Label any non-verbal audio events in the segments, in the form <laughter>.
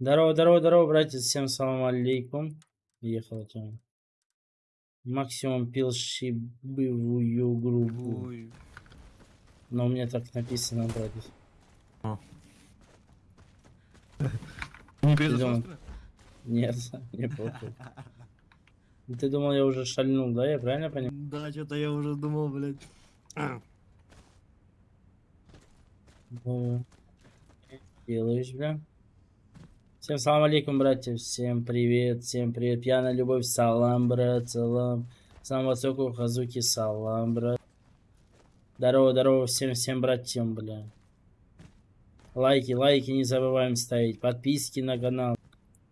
Здорово, здорово, здорово, братья. Всем салам алейкум. Ехала тема. Максимум пил шибывую группу. Ой. Но у меня так написано, братья. Не <laughs> думал? перезапускали? Нет, <laughs> не похуй. Ты думал, я уже шальнул, да? Я правильно понял? Да, что-то я уже думал, блядь. Ну, Делаешь, бля. Всем салам алейкум, братья. Всем привет, всем привет. Пьяная любовь, салам, брат, салам. Салам высокую хазуки, салам, брат. Здорово, здорово всем, всем братьям, бля. Лайки, лайки не забываем ставить. Подписки на канал.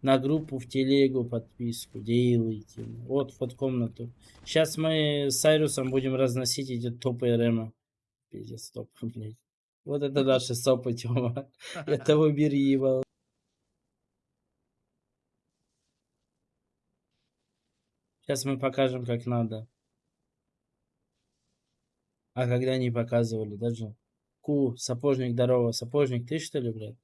На группу в телегу подписку делайте. Вот, вот комнату. Сейчас мы с Сайрусом будем разносить эти топы Рема. Пиздец, топ, <laughs> блядь. Вот это <laughs> наши сопы, Тёма. <laughs> Это убери его. Сейчас мы покажем, как надо. А когда не показывали, даже. Ку, сапожник, здорово. Сапожник, ты что ли, блядь?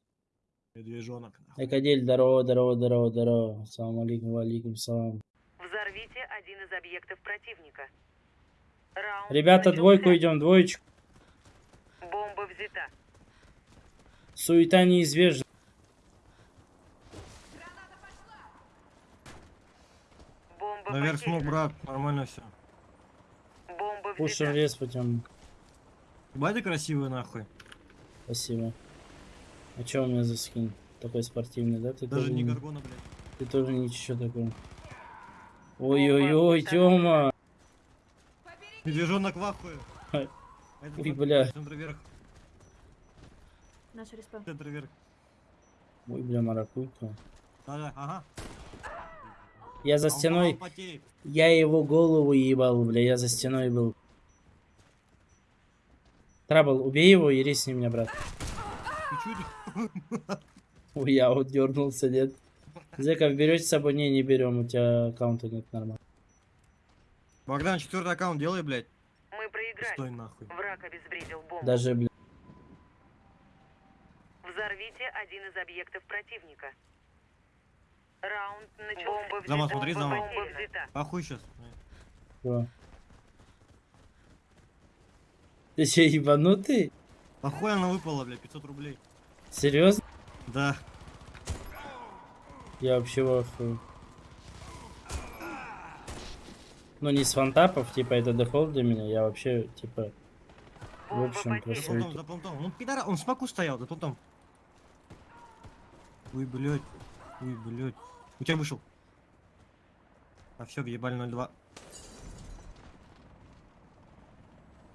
Медвежонок. Экадель, здорово, здорово, здорово, здорово. Салам алейкум, алейкум, салам. Взорвите один из объектов противника. Раунд Ребята, начался. двойку идем, двоечку. Бомба взята. Суета неизбежна. Бомба Наверх смог, потеряна. брат. Нормально все. Бомба Пушим рез путем. Ебать ты красивый, нахуй. Спасибо. А чё у меня за скин? Такой спортивный, да? Ты Даже тоже, не горгона, блядь. ты тоже ничего такой. Ой-ой-ой, Тёма! Медвежонок в ахуе. Ой, бля. Центр вверх, Наш respawn. центр вверх. Ой, бля, маракуйка. Да-да, ага. Я за стеной, я его голову ебал, бля, я за стеной был. Trouble, убей его и рисни меня, брат. <laughs> Ой, я вот дернулся, нет. Зеков берете с собой? Не, не берем, у тебя аккаунта нет нормально. Богдан, четвертый аккаунт делай, блядь. Мы проиграли. Стой нахуй. Враг обезвредил бомбу. Даже, бля. Взорвите один из объектов противника. Раунд начался. Бомба взята. Смотри, Бомба взята. Ахуй сейчас. Чё? Ты че, ебанутый? Ахуй она выпала, блядь, 500 рублей. Серьезно? Да. Я вообще в ахуе. Ну, не с фантапов, типа, это дефолт для меня. Я вообще, типа, в общем, За просто- понтом, за понтом. Он пидора, он в смоку стоял, за понтом. Ой, блядь. Ой, блядь. У тебя вышел. А все, въебали 0-2.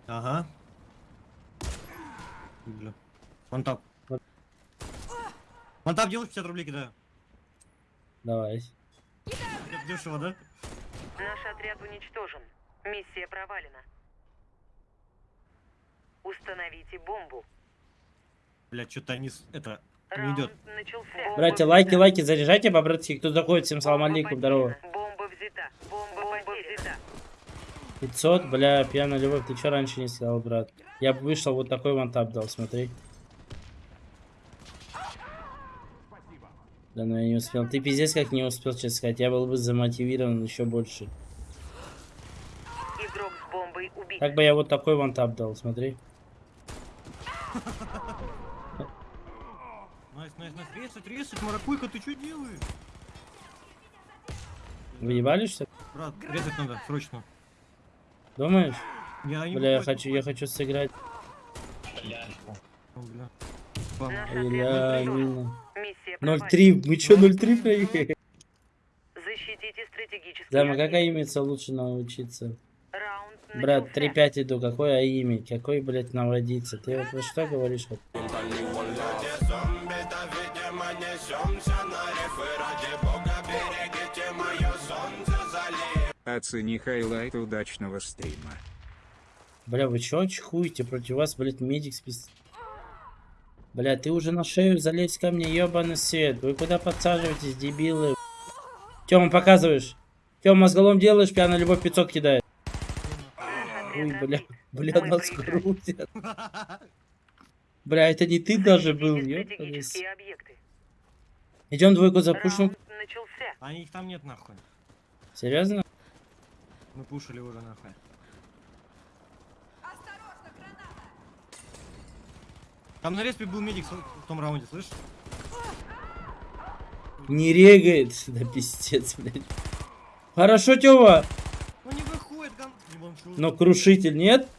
Ага. Бля. Вантап. Вантап делаешь 50 рублей кидаю. давай. Дешево, да? Наш отряд уничтожен. Миссия провалена. Установите бомбу. Блядь, что-то они... Это... Не идет. начался. Бомба Братья, лайки, взята. лайки, заряжайте, по-братски. Кто заходит, всем салам алейкум, здорово. потеряна. Бомба взята. Бомба, потеряна. 500, бля, пьяная любовь, ты что раньше не сказал, брат? Я бы вышел, вот такой one tap дал, смотри. Да, но я не успел. Ты пиздец как не успел, честно сказать. Я был бы замотивирован еще больше. Игрок с бомбой убит. Так бы я вот такой one tap дал, смотри. Nice, nice, nice. Резать, резать, маракуйка, ты что делаешь? Выебали, что ли? Брат, резать надо, срочно. Думаешь? Я не Бля, я хочу, я хочу сыграть. О, бля. Наш Бля, отряд уничтожен. мина. Миссия провалена. 0-3, мы чё 0-3 проехали? Защитите стратегические Зама, как аимиться лучше научиться? Раунд Брат, начался. 3-5 иду, какой аими? Какой, блядь, наводиться? Ты вот про что говоришь? вот? Оцени хайлайт удачного стрима. Бля, вы чё чихуете? Против вас, блядь, медик спис... Бля, ты уже на шею залезь ко мне, ёбаный свет. Вы куда подсаживаетесь, дебилы? Тёма, показываешь? Тёма, мозголом делаешь, пьяная любовь 500 кидает. Ой, бля, бля, нас крутят. Бля, это не ты даже был, ёбаный. Идем двойку запушим. Начался. А их там нет нахуй. Серьезно? Мы пушили уже нахуй. Там на респе был медик в том раунде, слышишь? Не регает. Да пиздец, блядь. Хорошо, Тёва. Ну не выходит, шо- Но крушитель нет?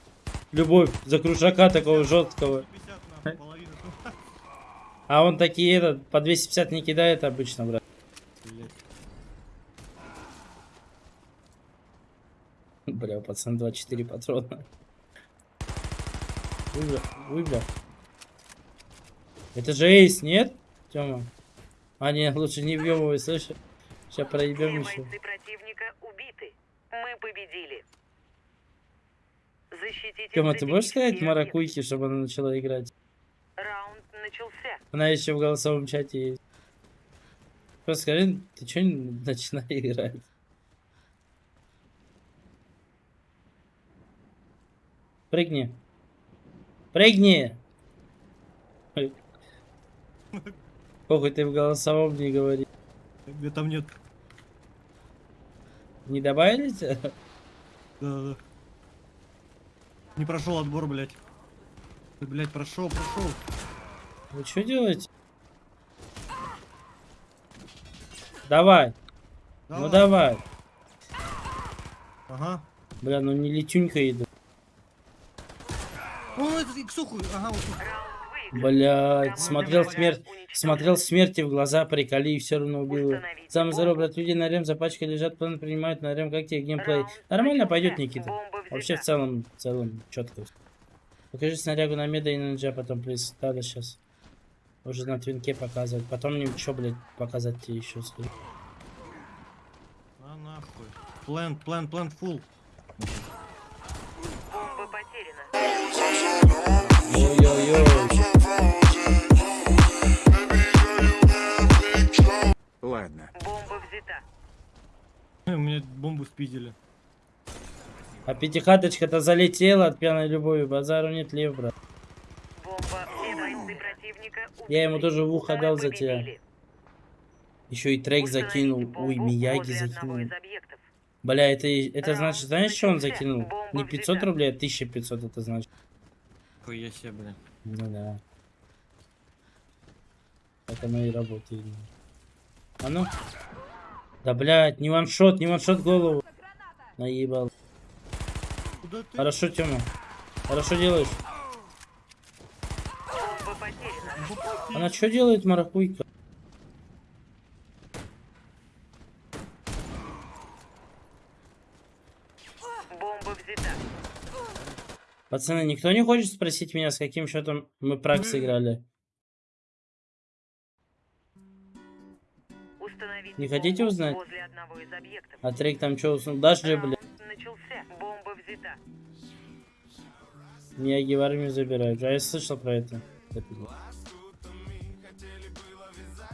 Любовь за крушака такого жесткого. 150 нахуй, половина. А он такие этот по 250 не кидает обычно, брат. Блядь. <laughs> Бля, пацан 24 патрона. Ой, бля, ой, бля. Это же эйс, нет, Тёма? А, нет, лучше не бьем его, слышишь? Сейчас проебем еще. бойцы противника убиты. Мы победили. Защитите Тёма, ты можешь сказать Маракуйке, чтобы она начала играть? Раунд начался. Она еще в голосовом чате есть. Просто скажи, ты что не начинай <laughs> играть? Прыгни. Прыгни! Похуй, ты в голосовом не говори. Где там нет. Не добавили тебя? Да-да-да. Не прошел отбор, блядь. Ты, блядь, прошел, прошел. Вы что делаете? Давай, ну давай. Ага. Бля, ну не летюнька иду. Ага, вот. Блять, смотрел смерть, смотрел смерти в глаза, приколи и все равно убил бомбу. брат, люди на рем за пачкой лежат, план принимают на рем, как тебе геймплей? Нормально пойдет, Никита. Вообще в целом, в целом, четко. Покажи снарягу на меда и на нджа потом, плиз. Да, да, сейчас. Уже на твинке показывать. Потом мне что, блядь, показать тебе еще скажи. А нахуй. План, план, план, full. Ой-ой-ой. Ладно. Бомба взята. У меня бомбу спиздили. А пятихаточка-то залетела от пьяной любови. Базару нет лев, брат. Я ему тоже в ухо дал за тебя. Еще и трек закинул. Ой, Мияги закинул. Бля, это, это значит, знаешь, что он закинул? Не 500 взята. рублей, а 1500 это значит. Хуя себе, блядь. Ну да. Так оно и работает. А ну. Да, блядь, не ваншот, не ваншот голову. Наебал. Куда ты? Хорошо, Тёма. Хорошо делаешь. Она что делает, маракуйка? Бомба взята. Пацаны, никто не хочет спросить меня, с каким счетом мы прак сыграли? Не хотите узнать? возле одного из объектов. А трек там что уснул? Даже, Раунд блядь, начался. Бомба взята. Мияги в армию забирают. А я слышал про это.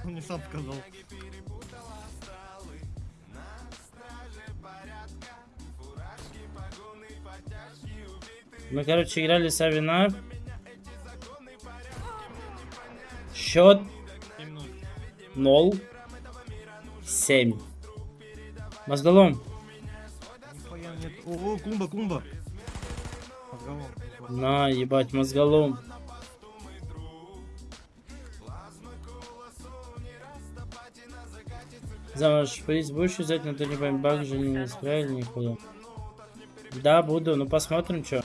Он мне сам сказал. Мы, короче, играли с Авина. Счет 7-0. 0 7. Мозголом. О, клумба, клумба. Разговор. На, ебать, мозголом. Замуж приз будешь взять, но ты не баг же не исправили нихуя. Да, буду, ну посмотрим, что.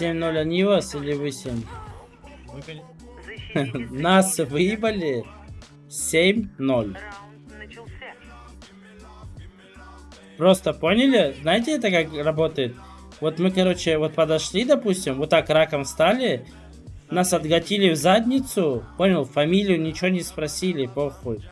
7-0 они вас или вы 7? Мы, конечно, защитите Нас выебали 7-0. Раунд начался. Просто поняли? Знаете, это как работает? Вот мы, короче, вот подошли, допустим, вот так раком встали, нас отгатили в задницу, понял, фамилию ничего не спросили, похуй.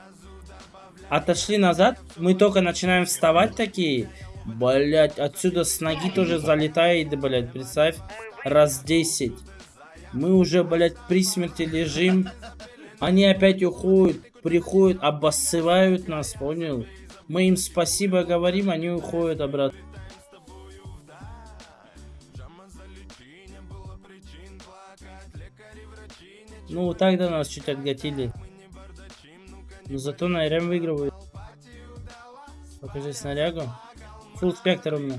Отошли назад, мы только начинаем вставать такие, блять, отсюда с ноги тоже залетает, блять, представь, раз 10. Мы уже, блядь, при смерти лежим. Они опять уходят, приходят, обоссывают нас, понял? Мы им спасибо говорим, они уходят обратно. Ну, вот так до нас чуть отгатили. Но зато Найрем выигрывают. Покажи снарягу. Фулл спектр у меня.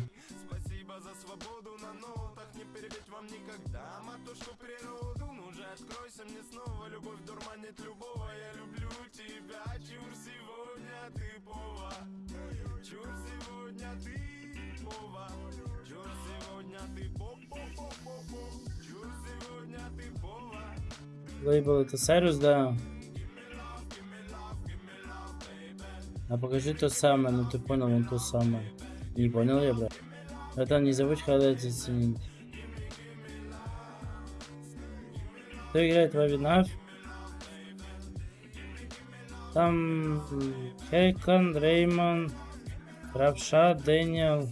Лейбл это Сайрус, да. А покажи то самое, ну ты понял, он то самое. Не понял я, брат. Это не забудь, когда это ценить. Кто играет в Авинав? Там Хейкон, Реймон, Равша, Дэниел.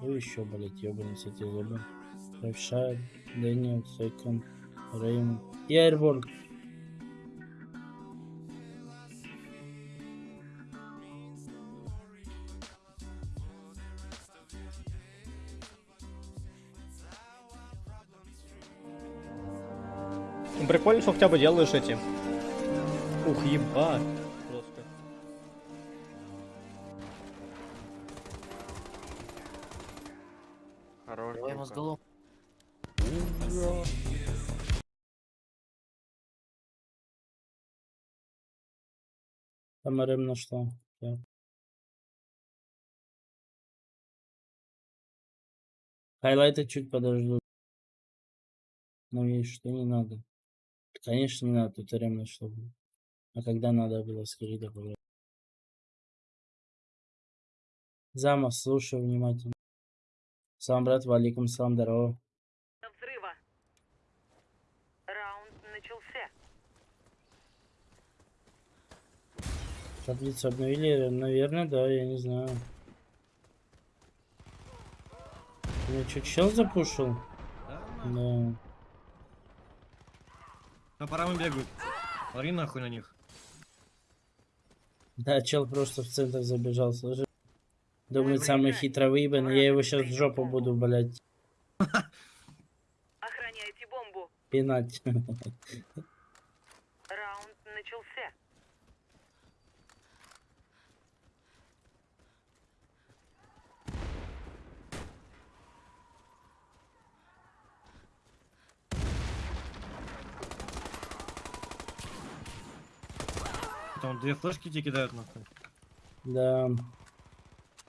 Ну еще, блять, ебаный, кстати, забыл. Равша, Дэниел, Хейкон, Реймон. И. Ну, Прикольно, что хотя бы делаешь эти. Ух, ебать. РМ нашла. Так. Хайлайты чуть подожду. Ну и что не надо? Конечно, не надо, тут РМ нашла. А когда надо было, скажи, да, пожалуйста. Зама, слушаю внимательно. Сам, брат, валикум, салам, здорово. Взрыва. Раунд начался. Таблицу обновили? Наверное, да, я не знаю. Я что, чел запушил? Да. На парам бегают. Смотри нахуй на них. Да, чел просто в центр забежал, слушай. Думает, самый хитро выебанный, я его сейчас в жопу буду, блядь, <laughs> <laughs> Охраняйте бомбу. пинать. <laughs> Раунд начался. Там две флешки тебе кидают нахуй. Да,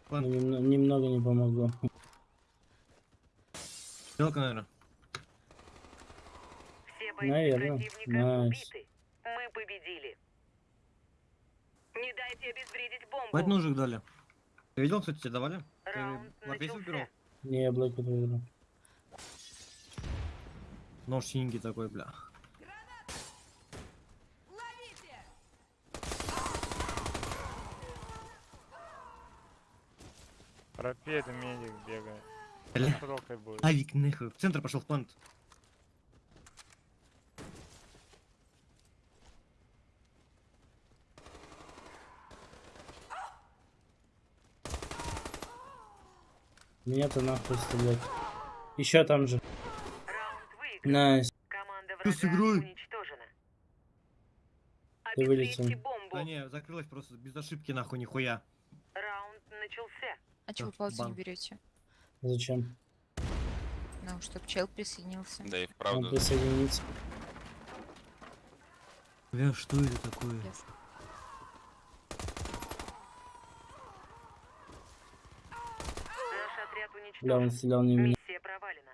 Ладно. но немно- немного не помогло. Стрелка, наверное. Все бойцы Наверно. противника Nice. убиты. Мы победили. Не дайте обезвредить бомбу. Пять ножек дали. Ты видел, кстати, тебе давали? Ты Раунд выбирал? начался. Не, я блоку выиграл. Нож синенький такой, бля. Пропед медик бегает. Бля. Широкой будет. Авик, нахуй. В центр пошел в плант. Меня-то нахуй стрелять. Еще там же. Найс. Команда Что с врага игрой? Ты вылетел. Да не, закрылась просто без ошибки нахуй нихуя. Раунд начался. А чего паузу не берете? Зачем? Ну, чтоб чел присоединился. Да и Он вправду. присоединится. Бля, что это такое? Отряд Бля, он стрелял не меня. Миссия провалена.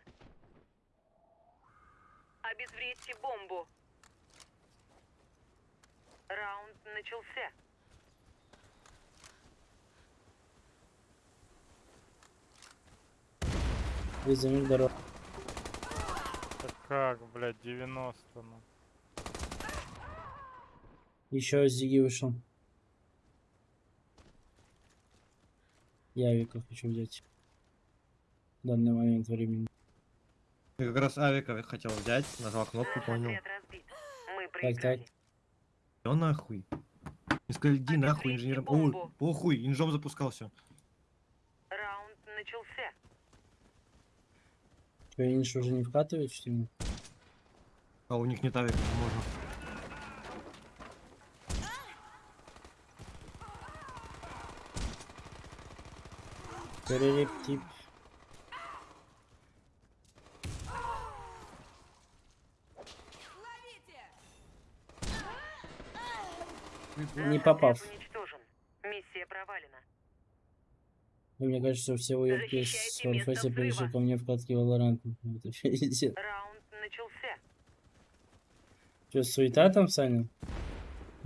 Обезвредьте бомбу. Раунд начался. Вызови дорогу. Так как, блядь, 90 ну. Еще Зиги вышел. Я Вика хочу взять. В данный момент времени. Я как раз авика хотел взять, нажал кнопку, понял. так. проиграли. Всё нахуй. Не сказали, иди нахуй инженером. Ой, бомбу. похуй, инжом запускался. Раунд начался. Что, Инш уже не вкатывает, что ли? А у них не тавик, можно. Перелептип. Не попав. Отряд уничтожен. Миссия провалена. И Мне кажется, все уебки с Warface пришли взрыва. ко мне в катке <laughs> пиздец. Раунд начался. Что, суета там, Саня?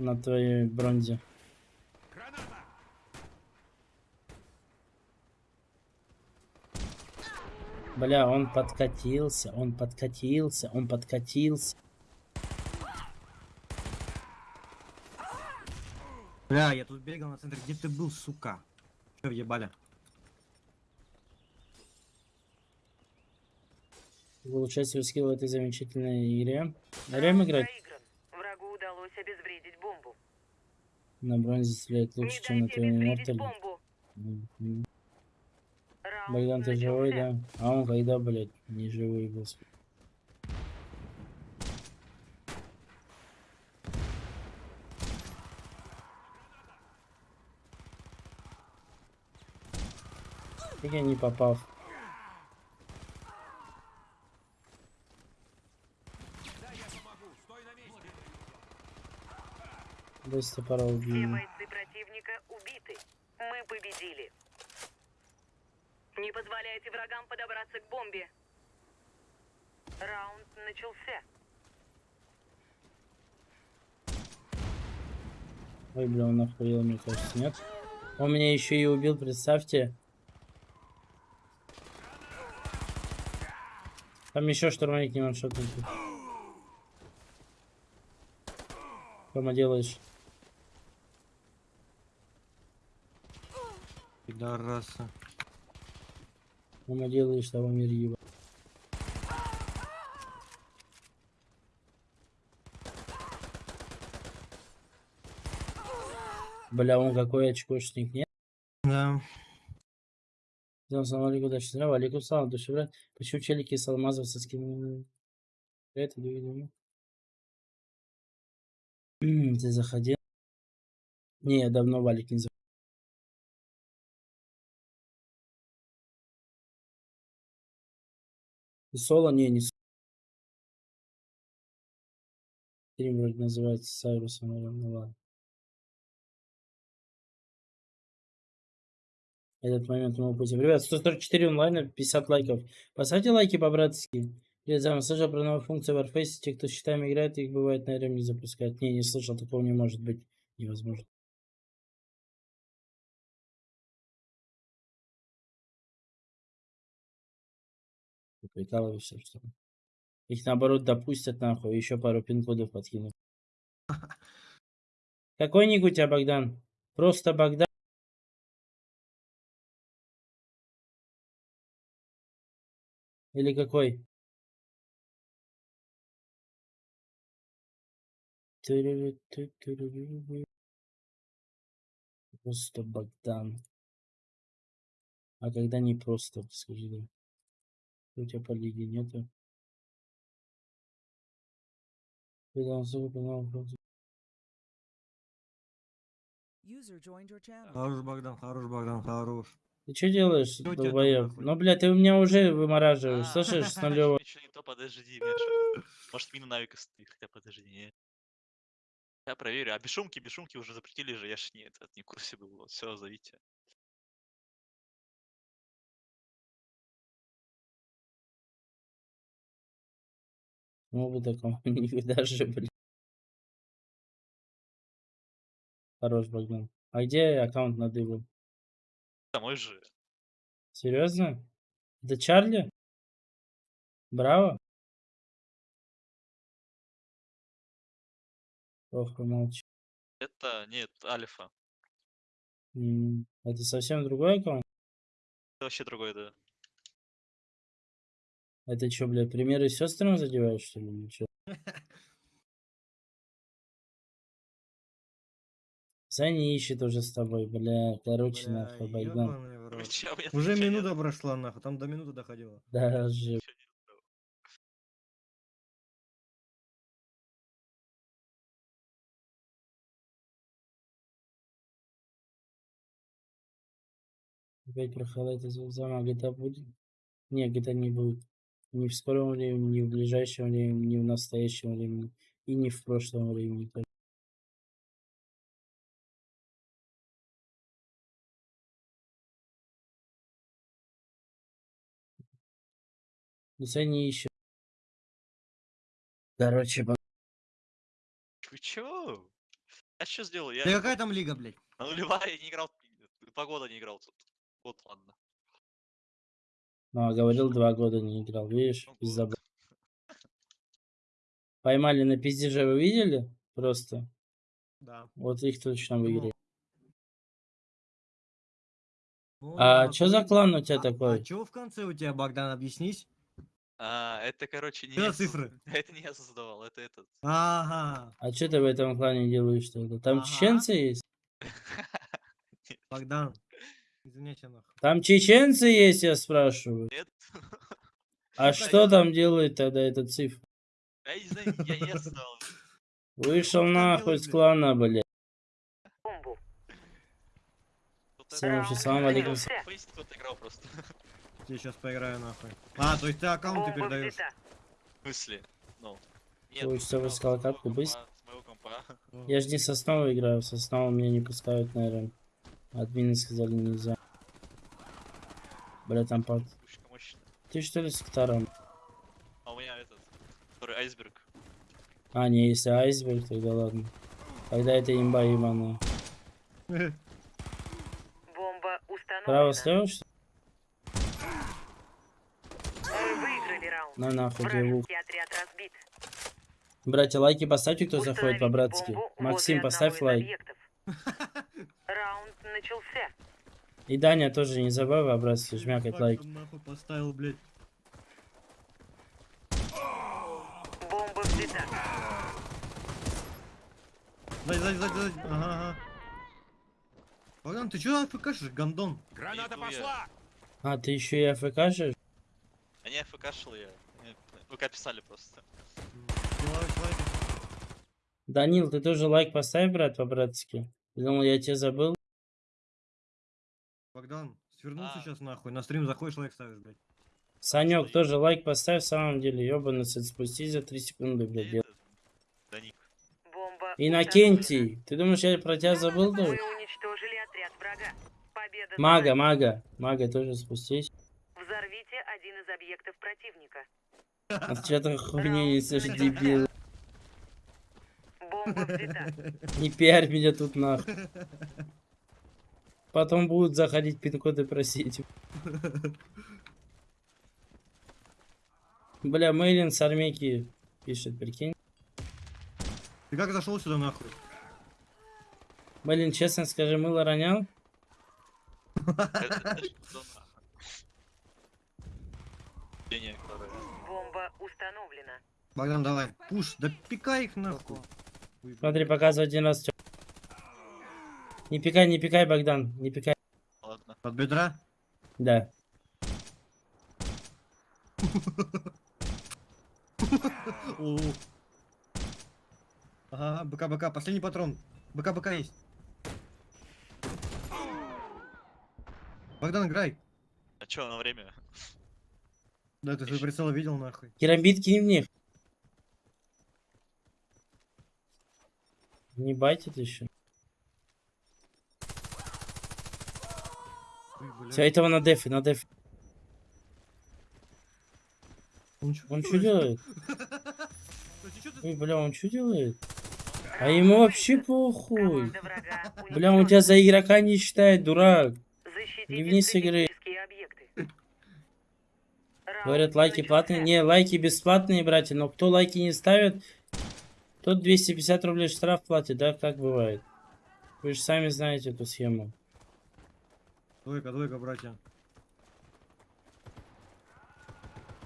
На твоей бронзе. Бля, он подкатился, он подкатился, он подкатился. Бля, я тут бегал на центр. Где ты был, сука? Че въебали? Улучшать свой скилл в этой замечательной игре. Рем играть. Врагу удалось обезвредить бомбу. на бронзе стрелять лучше, чем на твоем мортале. Богдан, ты живой, да? А он когда, блядь, не живой. Как я не попал? Быстро пора Все бойцы противника убиты. Мы победили. Не позволяйте врагам подобраться к бомбе. Раунд начался. Ой, бля, он охуел, мне кажется, нет? Он меня еще и убил, представьте. Там еще штурмовик не ваншотный. Рома, делаешь? Пидорасы. Рома, делаешь того мир еба. Бля, он какой очкошник, нет? Да. Салам алейкум, удачи, здраво, алейкум салам, души, брат. Почему челики с алмазов со скинули? Это, видимо. Ты заходил? Не, я давно валик не заходил. Соло? Не, не. Стрим вроде называется Сайрусом, ну ладно. Этот момент мы упустим. Ребят, 144 онлайна, 50 лайков. Поставьте лайки по-братски. Я слышал про новую функцию в Warface. Те, кто с счетами играет, их бывает, наверное, не запускают. Не, не слышал, такого не может быть. Невозможно. Прикалываешься, что ли? Их наоборот допустят нахуй, еще пару пин-кодов подкинут. Какой ник у тебя, Богдан? Просто Богдан. Или какой? Просто Богдан. А когда не просто, скажи? У тебя по лиге нету? Хорош, Богдан, хорош, Богдан, хорош. Ты что делаешь, у долбоеб? Ну, блядь, ты меня уже вымораживаешь, А, слышишь, с <laughs> нулевого. Ничего не то, подожди, Миша. Может, мина Навика стоит, хотя подожди. не. Я проверю. А бесшумки, бесшумки уже запретили же, я ж не, этот, не в курсе был. Вот, все, зовите. Ну, вы таком никогда <laughs> же, блядь. Хорош, Богдан. А где аккаунт на дыбу? Домой же. Серьезно? Это Чарли? Браво? Ох, помолчи. Это, нет, Альфа. М, Это совсем другой аккаунт? Это вообще другой, да. Это что, блядь, примеры сестрам задевают что ли? <laughs> Ничего. ищет уже с тобой, бля, короче, бля, нахуй, байдан. Уже минута прошла, нахуй, там до минуты доходило. Да, жив. Опять про халат из Замага, GTA а будет? Не, GTA не будет. Ни в скором времени, ни в ближайшем времени, ни в настоящем времени. И не в прошлом времени. есть они еще... Короче, по- Вы чё? Я что сделал? Я Да какая там лига, блядь? на нулевая не играл, два года не играл тут. Вот ладно. Ну, а говорил, два года не играл. Видишь, Ну, год. Поймали на пиздеже, вы видели? Просто. Да. Вот их точно выиграли. Ну, А чё за нахуй. клан у тебя А- такой? А чё в конце у тебя, Богдан, объяснись? А, это, короче, не Что я за цифры? <laughs> Это не я создавал, это этот. Ага, А что ты в этом клане делаешь тогда? Там Ага. чеченцы есть? <laughs> Богдан. Извините, нахуй. Там чеченцы есть, я спрашиваю. Нет? А Ну, что там делает тогда этот цифр? Я не знаю, я не <laughs> создавал. Вышел нахуй с клана, блядь. Всем салам алейкум. Я сейчас поиграю, нахуй. А, то есть ты аккаунты передаешь? В смысле? Ну. Хочется играл высказал с моего катку, компа, быстро. Я ж не с основы играю, с основы меня не пускают, наверное. Админы сказали нельзя. Бля, там под... Ты что ли с гитаром? А у меня этот, который айсберг. А, не, если айсберг, тогда ладно. Тогда это имба ебаная. Бомба установлена. Право слева, что. На нахуй разбит. Братья, лайки поставьте, кто заходит по-братски. Максим, поставь лайк. объектов. Раунд начался. И Даня тоже не забывай по-братски жмякать Как лайк. нахуй поставил, блядь. Бомба взята. Сзади, сзади, сзади, сзади. Ага, ага. Богдан, ты чё АФКшишь, гандон? Граната пошла! А, ты еще и АФКшишь? А не АФКшил я. ВК писали просто. Человек. Данил, ты тоже лайк поставь, брат, по-братски. Думал, я тебя забыл. Богдан, свернулся А. сейчас нахуй. На стрим заходишь, лайк ставишь, блядь. Санек, что тоже лайк поставь, в самом деле, ёбаный сет, спустись за 3 секунды, блядь. И дел- Даник. Бомба Иннокентий, ты думаешь, я про тебя забыл установлена. тоже? Вы уничтожили отряд врага. Победа за Мага, мага, мага тоже спустись. Взорвите один из объектов противника. А ты что-то хуйню несешь, дебил. <laughs> Не пиарь меня тут нахуй. Потом будут заходить пин-коды просить. Бля, Мейлин с армейки пишет, прикинь. Ты как зашел сюда нахуй? Блин, честно скажи, мыло ронял? Бомба установлена. Богдан, давай. Пуш, да пикай их нахуй. Смотри, показывай один раз. чё. Не пикай, не пикай, Богдан, не пикай. Ладно. Под бедра? Да. Ага, БК, БК, последний патрон. БК, БК есть. Богдан, играй. А чё, на время? Да, ты свой прицел видел нахуй. Керамбит кинь в них. Не байтит еще. Ой. Все, этого на дефе, на дефе. Он чё Он что делает? <laughs> Ой, бля, он что делает? А ему вообще похуй. Бля, он тебя за игрока не считает, дурак. Не вниз игры. Говорят, лайки платные. Не, лайки бесплатные, братья. Но кто лайки не ставит, тот 250 рублей штраф платит, да, как бывает. Вы же сами знаете эту схему. Двойка, двойка, братья.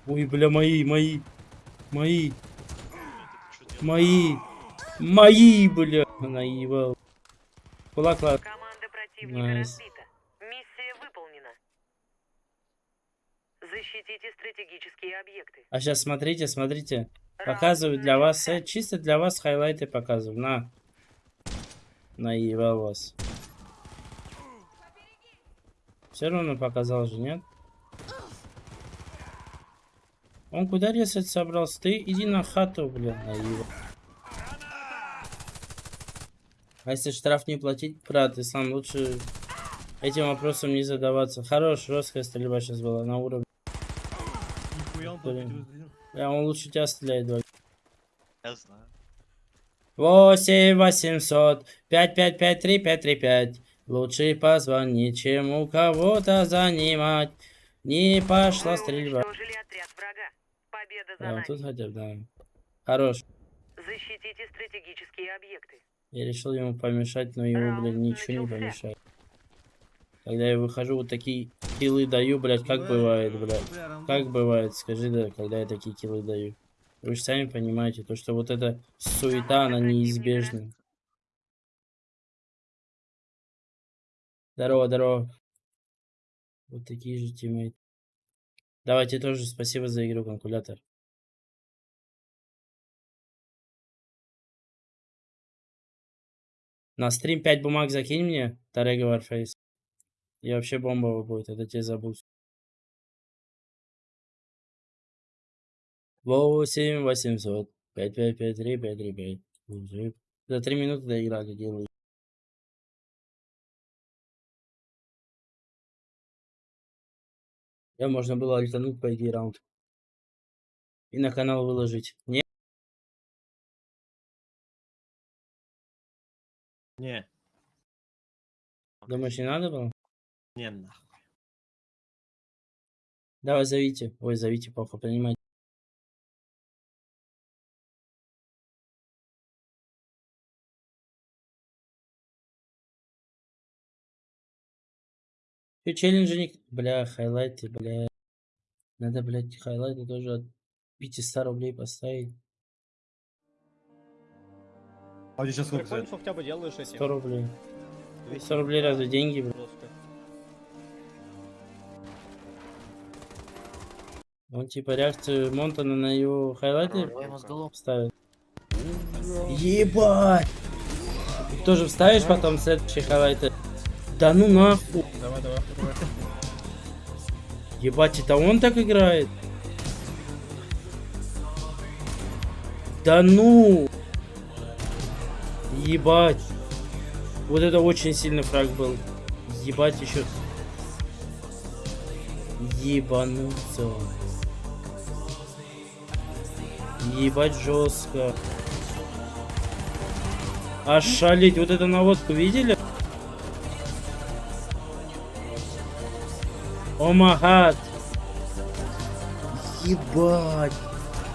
Ой, бля, мои, мои, мои, мои, мои, бля. Наебал. Кулак, ла- Команда противника Nice. разбита. Миссия выполнена. Защитите стратегические объекты. А сейчас смотрите, смотрите. Показываю для вас, э, чисто для вас хайлайты показываю. На. Наебал вас. Все равно показал же, нет? Он куда резать собрался? Ты иди на хату, блин, наива. А если штраф не платить, брат, ты сам лучше этим вопросом не задаваться. Хорош, жесткая стрельба сейчас была на уровне. Нихуя он Бля, он лучше тебя стреляет, Валь. Я знаю. 8 800 555 3535 Лучше позвонить, чем у кого-то занимать. Не пошла стрельба. Да, тут хотя бы, да. Хорош. Защитите стратегические объекты. Я решил ему помешать, но ему, блин, ничего не помешает. Когда я выхожу, вот такие киллы даю, блядь, как бывает, блядь. Бля, Рамбо. Как бывает, скажи, да, когда я такие киллы даю. Вы же сами понимаете, то, что вот эта суета, она неизбежна. Здорово, здорово. Вот такие же тиммейты. Давайте тоже спасибо за игру, конкулятор. На стрим 5 бумаг закинь мне, Тарега Warface. И вообще бомбово будет, это тебе забудь. 8 800 5 5 5 3 5 3 5. Уже За 3 минуты доиграли, делаю. Я можно было альтануть по идее раунд. И на канал выложить. Не? Не, Думаешь, не надо было? Не нахуй. Давай зовите. Ой, зовите, похуй, принимайте. Че, челленджи не... Бля, хайлайты, бля. Надо, блядь, хайлайты тоже от 500 рублей поставить. А у тебя сейчас сколько Прикольно, стоит? что хотя бы делаешь эти. 100 рублей. 200. 100 рублей разве деньги, бля? Он типа реакцию Монтана на его хайлайты ставит. Ебать! Ты тоже вставишь потом следующий хайлайты? Да ну нахуй! Давай, давай. Ебать, это он так играет? Да ну! Ебать. Вот это очень сильный фраг был. Ебать еще. Ебануться. Ебать жестко. Ошалеть, вот эту наводку видели? О магад. Ебать.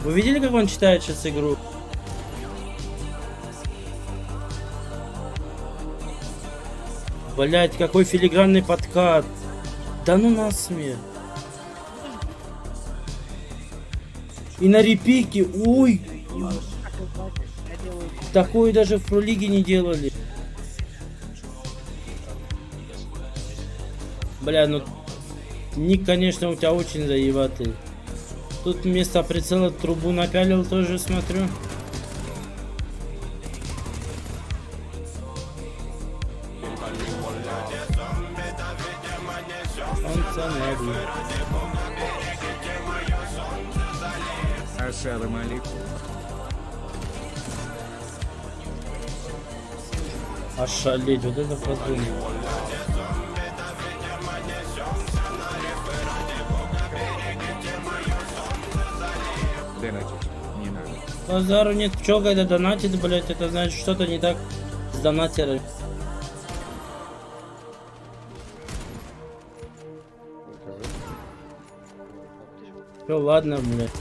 Вы видели, как он читает сейчас игру? Блять, какой филигранный подкат. Да ну насмех. И на репике, ой. Такое даже в пролиге не делали. Бля, ну Ник, конечно, у тебя очень заебатый. Тут вместо прицела трубу напялил, тоже смотрю. Ошалеть, вот это подумал. Базару нет, чё, когда донатит, блять, это значит что-то не так с донатерами. Все, ладно, блядь.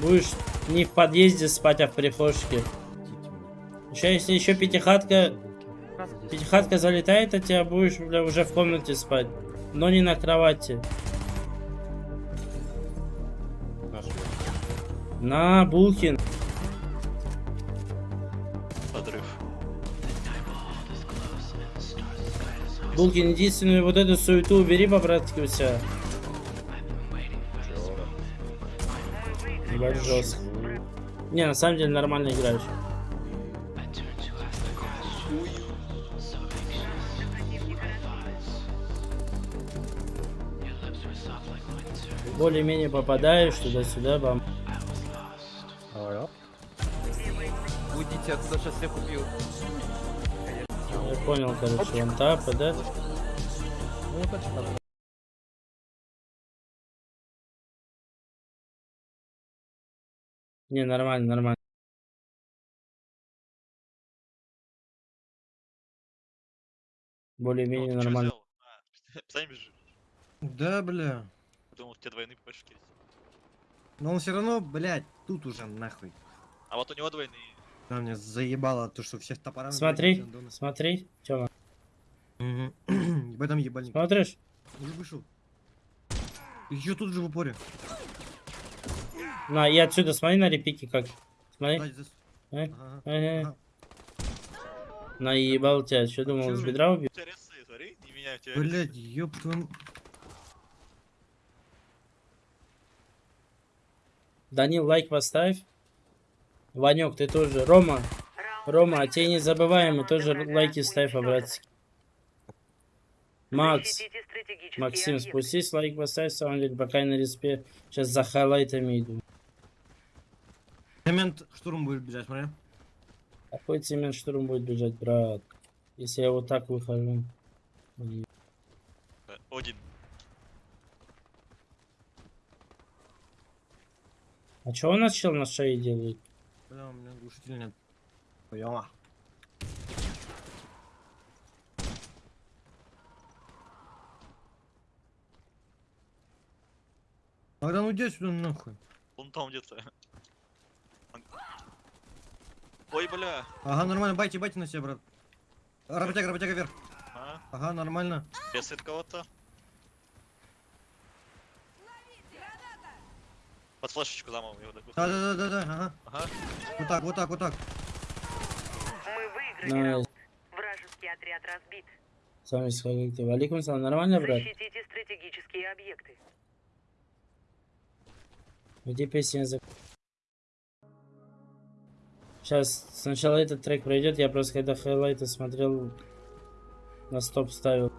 Будешь не в подъезде спать, а в прихожке. Еще если еще пятихатка, пятихатка залетает, а тебя будешь бля, уже в комнате спать. Но не на кровати. На, Булкин. Подрыв. Булкин, единственную вот эту суету убери по-братски у себя. Ебать жестко. Не, на самом деле нормально играешь. Более-менее попадаешь туда-сюда, бам. Уйдите отсюда, сейчас всех убью. Я понял, короче, он тапа, да? Ну. Не, нормально, нормально. Более-менее Ну, нормально. А. <laughs> Да, бля. Думал, тебе двойные побольше килить. Но он все равно, блядь, тут уже нахуй. А вот у него двойные. Да, мне заебало то, что всех топорами... Смотри, блядь, смотри, Тёма. Мгм. <clears throat> В этом ебальник. Смотришь? Уже вышел. Еще тут же в упоре. На, и отсюда смотри на репики как. Смотри. Сзади, зас- Э, Ага, э, ага. Наебал тебя. Что думал, чё с бедра убил? У тебя тебя. Блядь, ёб твою... Данил, лайк поставь. Ванек, ты тоже. Рома, Рома, а тебе не забываем, и тоже лайки ставь, братцы. Макс, Защитите стратегические Максим, спустись, лайк поставь, самом деле, пока я на респе. Сейчас за хайлайтами иду. Момент штурм будет бежать, смотри. Какой цемент штурм будет бежать, брат? Если я вот так выхожу. Один. А что у нас чел на шее делает? Бля, у меня глушителя нет. Поняла. Тогда ну иди сюда нахуй. Он там где-то. Он- Ой, бля. Ага, нормально, байте, байте на себя, брат. Работяга, работяга вверх. А, Ага, нормально. бесит кого-то. Под флешечку замол его. Да, да, да, да, да, ага. Ага. Вот так, вот так, вот так. Мы выиграли Nice. раунд. Вражеский отряд разбит. Сами сходите. Валикум салам. Нормально, брат? Защитите стратегические объекты. Где песня за... Сейчас сначала этот трек пройдет. Я просто когда хайлайты смотрел, на стоп ставил.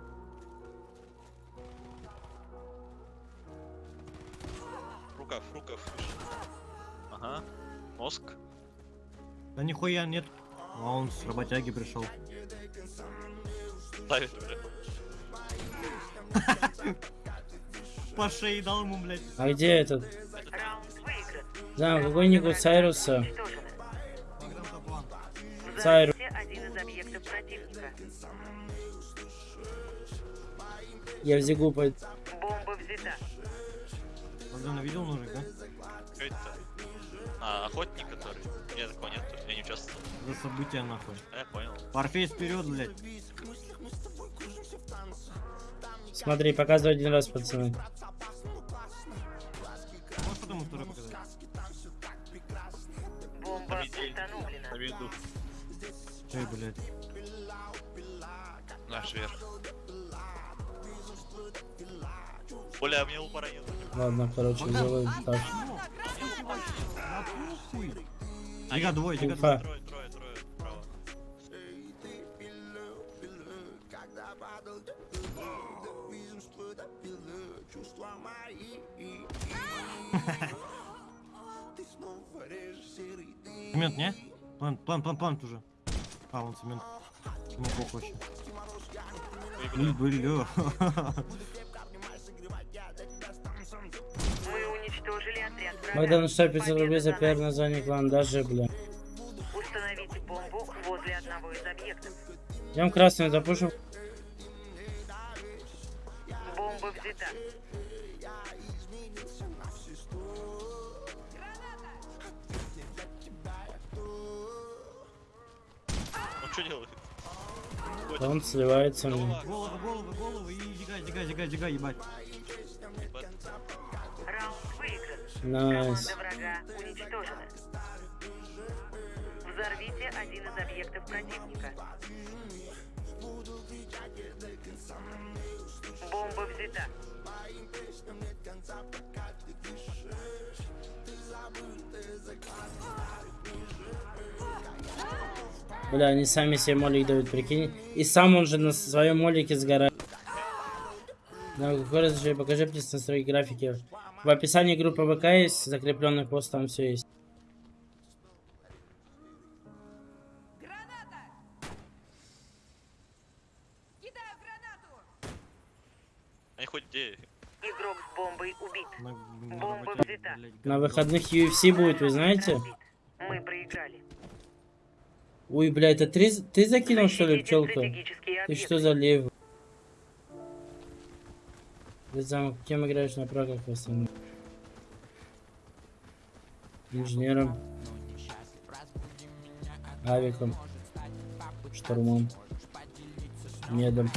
Нихуя нет. А он с работяги пришел. Ставит. <laughs> По шее дал ему, блядь. А где этот? Да, какой-нибудь Сайруса. Сайрус. Я в Зигу пойду. Бомба взята. Богдан, видел ножик, да? Что это? А, охотник, который? За события нахуй. А, я понял. Парфейс вперед, блядь. Смотри, показывай один раз, пацаны. Можешь потом второй показать? Бомба Победили. установлена. На виду. Эй, блядь. Наш вверх. Бля, мне упора нет. Ладно, короче, сделаю так. Дига двое, дига Уфа. двое. Цемент, не? План, план, план, план уже. А, он цемент. Ему похуй вообще. Бля. бля. Мы уничтожили отряд врага. Богдан, что 500 рублей за пиар название клан, даже, бля. Установите бомбу возле одного из объектов. Идем красную запушим. Бомба взята. Что делает? Да он сливается мне. Голову, голову, голову и дигай, дигай, дигай, дигай, ебать. Ебать. Раунд выигран. Nice. Команда врага уничтожена. Взорвите один из объектов противника. Бомба взята. Бля, они сами себе молик дают, прикинь. И сам он же на своем молике сгорает. Да, какой разрешение? Покажи мне настройки графики. В описании группы ВК есть, закрепленный пост, там все есть. Они хоть где? Игрок с бомбой убит. На, на Бомба взята. На выходных UFC будет, вы знаете? Мы проиграли. Ой, бля, это ты, ты закинул, что ли, пчелку? Ты что за лев? Ты зам, кем играешь на прагах в основном? Инженером. Авиком. Штурмом. Медом.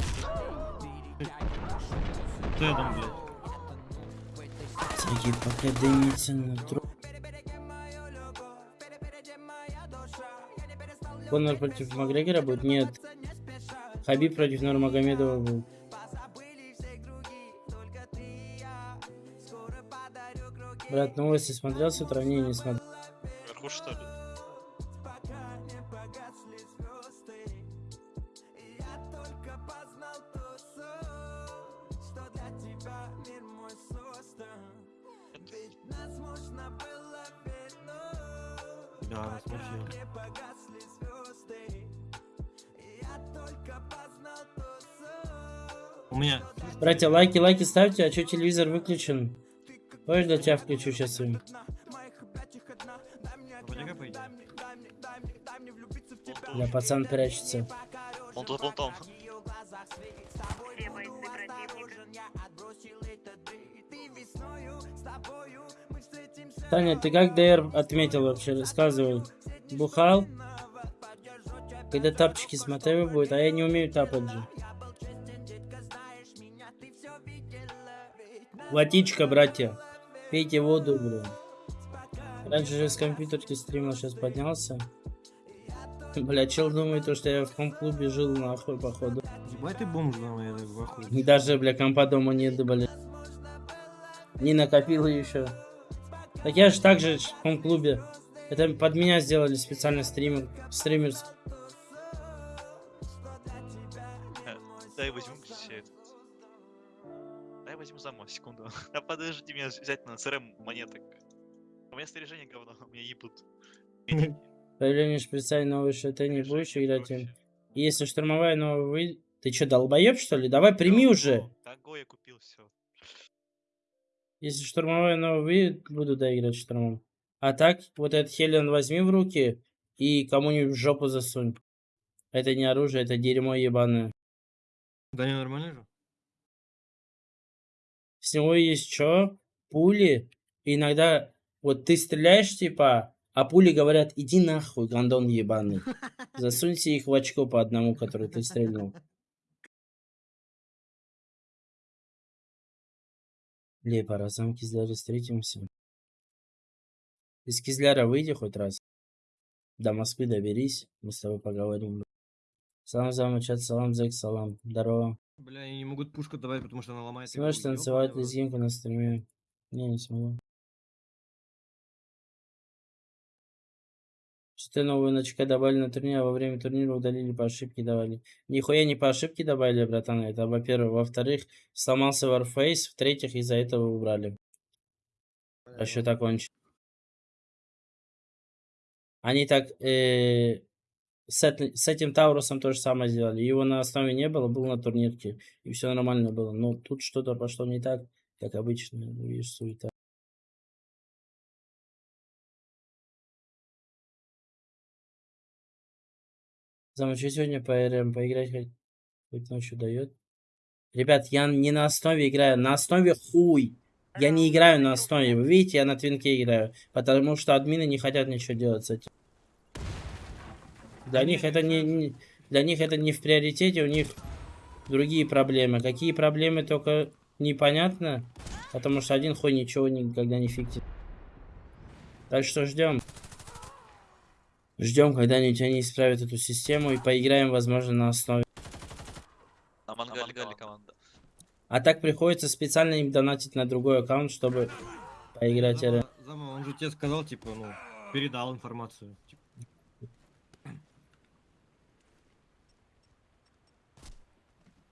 Тедом, блядь. Сидит, пока дымится на труп. Конор против Макгрегора будет? Нет. Хабиб против Нурмагомедова будет. Брат, новости смотрел с утра? Не, не смотрел. Братья, лайки, лайки ставьте, а что телевизор выключен? Хочешь, для тебя включу сейчас им? Да, пацан прячется. Он тут, вон там. Таня, ты как ДР отметил вообще? Рассказывай. Бухал? Когда тапчики с мотивой будет, а я не умею тапать же. Водичка, братья. Пейте воду, блин. Раньше же с компьютерки стримил, сейчас поднялся. <laughs> Бля, чел думает, то, что я в ком-клубе жил, нахуй, походу. Ебать ты бомж, в ахуе. И даже, бля, компа дома нет, бля. Не накопил еще. Так я же так же в ком-клубе. Это под меня сделали специально стример. Стримерс. Э, Дай возьму. Дай возьму зама, секунду. <laughs> А подожди меня взять на CRM монеток. У меня снаряжение говно, меня ебут. Появление шприца и ШТ не будешь играть им. Если штурмовая новая вы... Ты что, долбоеб что ли? Давай прими уже. Того я купил все. Если штурмовая новая вы... Буду да играть штурмом. А так, вот этот Хелен возьми в руки и кому-нибудь в жопу засунь. Это не оружие, это дерьмо ебаное. Да не нормально же? С него есть что? Пули. И иногда вот ты стреляешь, типа, а пули говорят, иди нахуй, гандон ебаный. Засуньте их в очко по одному, который ты стрельнул. Лепа, раз сам Кизляре встретимся. Из Кизляра выйди хоть раз. До Москвы доберись, мы с тобой поговорим. Салам замучат, салам зэк, салам. Здорово. Бля, они не могут пушку давать, потому что она ломается. Сможешь танцевать лезгинку на стриме? Не, не смогу. Что новую на ЧК добавили на турнир, а во время турнира удалили по ошибке давали. Нихуя не по ошибке добавили, братан. Это во-первых. Во-вторых, сломался Warface. В-третьих, из-за этого убрали. Расчет окончен. Они так э, с, эт- с этим Таурусом то же самое сделали. Его на основе не было, был на турнирке. И все нормально было. Но тут что-то пошло не так, как обычно. Ну, Видишь, суета. Замучу сегодня по РМ поиграть хоть, хоть ночью дает. Ребят, я не на основе играю, на основе хуй. Я не играю на основе. Вы видите, я на твинке играю. Потому что админы не хотят ничего делать с этим. Для них это не, не- для них это не в приоритете, у них другие проблемы. Какие проблемы только непонятно, потому что один хуй ничего никогда не фиктит. Так что ждем. Ждем, когда они они исправят эту систему и поиграем, возможно, на основе. На мангале команда. А так приходится специально им донатить на другой аккаунт, чтобы поиграть РМ. Зама, Зама, он же тебе сказал, типа, ну, передал информацию.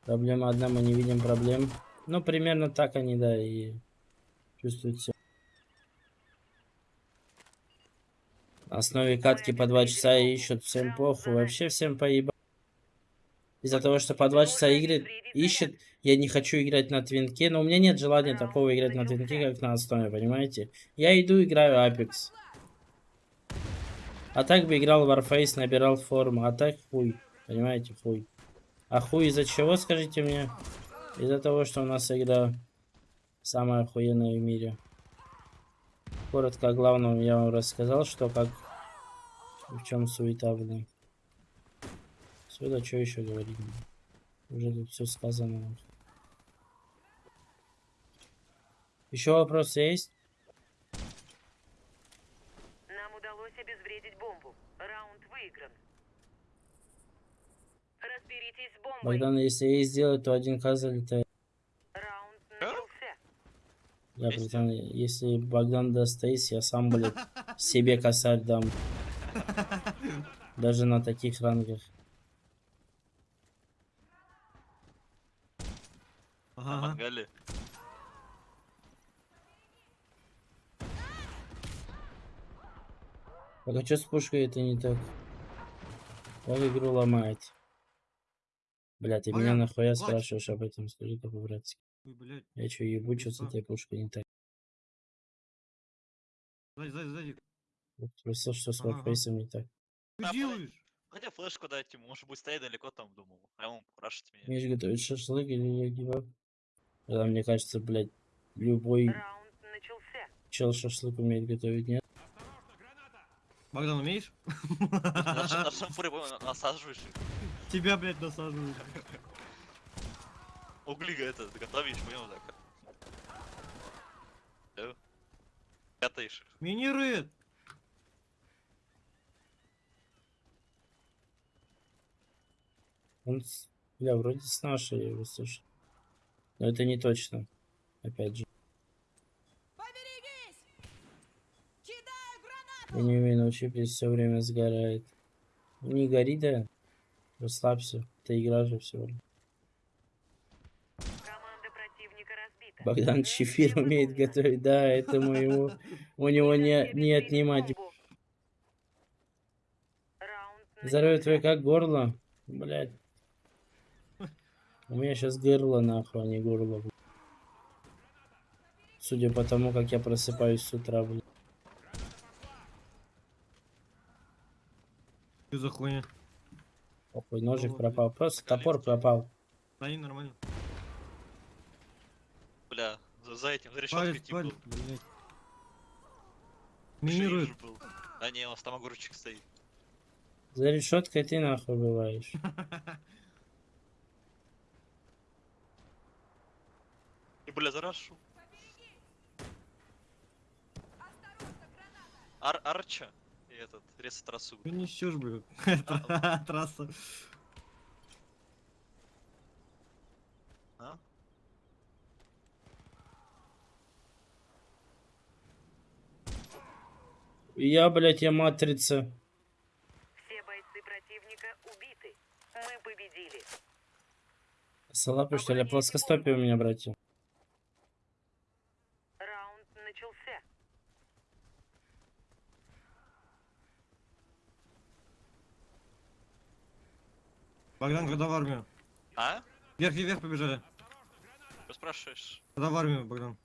Проблема одна, мы не видим проблем. Ну, примерно так они, да, и... чувствует себя. На основе катки по два часа ищут, всем похуй, вообще всем поебать. Из-за того, что по два часа игры ищет, я не хочу играть на твинке, но у меня нет желания такого играть на твинке, как на основе, понимаете? Я иду играю Apex. А так бы играл Warface, набирал форму, а так хуй, понимаете, хуй. А хуй из-за чего, скажите мне? Из-за того, что у нас игра самая охуенная в мире. Коротко о главном я вам рассказал, что как... В чем суета, блин. Сюда что еще говорить? Уже тут все сказано. Еще вопросы есть? Нам удалось обезвредить бомбу. Раунд выигран. Разберитесь с бомбой. Богдан, если ей сделать, то один к залетает. Раунд начался. Я, Есть. братан, если Богдан даст эйс, я сам, блядь, себе косарь дам. Даже на таких рангах. Ага, мангале. Так а что с пушкой это не так? Как игру ломает? Бля, ты меня нахуя спрашиваешь об этом? Скажи-ка по-братски. Я что, ебу, что с этой пушкой не так? Сзади, сзади, сзади. Спросил, что с. Warface не так. Что делаешь? Хотя флешку дать ему, может быть, стоять далеко там, думал. А он рашить меня. Умеешь готовить шашлык или я гибав? Тогда мне кажется, блядь, любой Раунд начался. чел шашлык умеет готовить, нет? Богдан, умеешь? На <laughs> шампуре насаживаешь их. Тебя, блядь, насаживают. Угли это готовишь, понял, так. Пятаешь их. Минирует. Он, бля, вроде с нашей его слышит. Но это не точно. Опять же. Я не умею научиться, все время сгорает. Ну, Не гори, да? Расслабься. Ты игра же всего. Богдан Чефир умеет готовить, да, этому ему, у <laughs> него не, не отнимать. Здоровье твое как горло? Блять. У меня сейчас горло нахуй, а не горло. блядь. Судя по тому, как я просыпаюсь с утра, блядь. Что за хуйня? Похуй, ножик Вот, пропал. Просто топор пропал. Да не нормально. Бля, за, за этим, за решеткой тип был. блядь. Минирует. же был. А не, у нас там огурчик стоит. За решеткой ты нахуй бываешь. <laughs> И, бля, зарашу. Ар Арча этот, резать трассу. Ты несешь. <laughs> <laughs> Трасса. А? Я, блядь, я матрица. Все бойцы противника убиты. Мы победили. Салапы, что ли? Плоскостопие у меня, братья. Раунд начался. Богдан, когда в армию? А? Вверх и вверх побежали. Что спрашиваешь? Когда в армию, Богдан?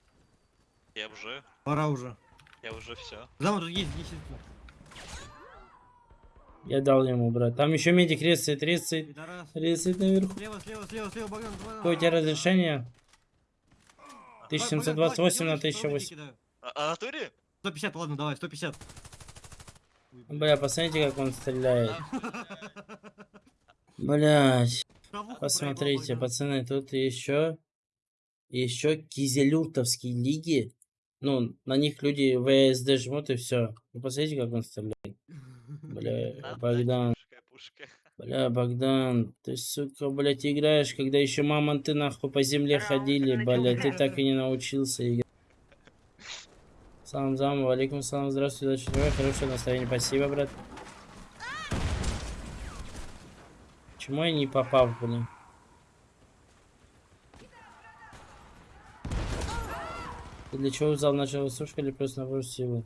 Я уже, Пора уже. я уже все. Там тут есть 10. Я дал ему, брат. Там еще медик рецает. Пидорас. Рецает наверху. Слева, слева, слева, слева, Богдан. Какое у тебя разрешение? Давай, Богдан, 1728 на давай, делай, 1008. кидаю. А, а натуре? 150, ладно, давай, 150. Бля, посмотрите, как он стреляет. <laughs> Блять. Посмотрите, пацаны, тут еще еще кизелюртовские лиги. Ну, на них люди ВСД жмут и все. Ну, посмотрите, как он стреляет. Бля, Да, Богдан, бля, Богдан, ты, сука, блядь, играешь, когда еще мамонты нахуй по земле ходили, блядь, ты так и не научился играть. Салам зам, алейкум салам, здравствуй, удачи, здоровья, хорошего настроения, спасибо, брат. Почему я не попал, блин? Ты для чего взял начало сушка или просто набор силы?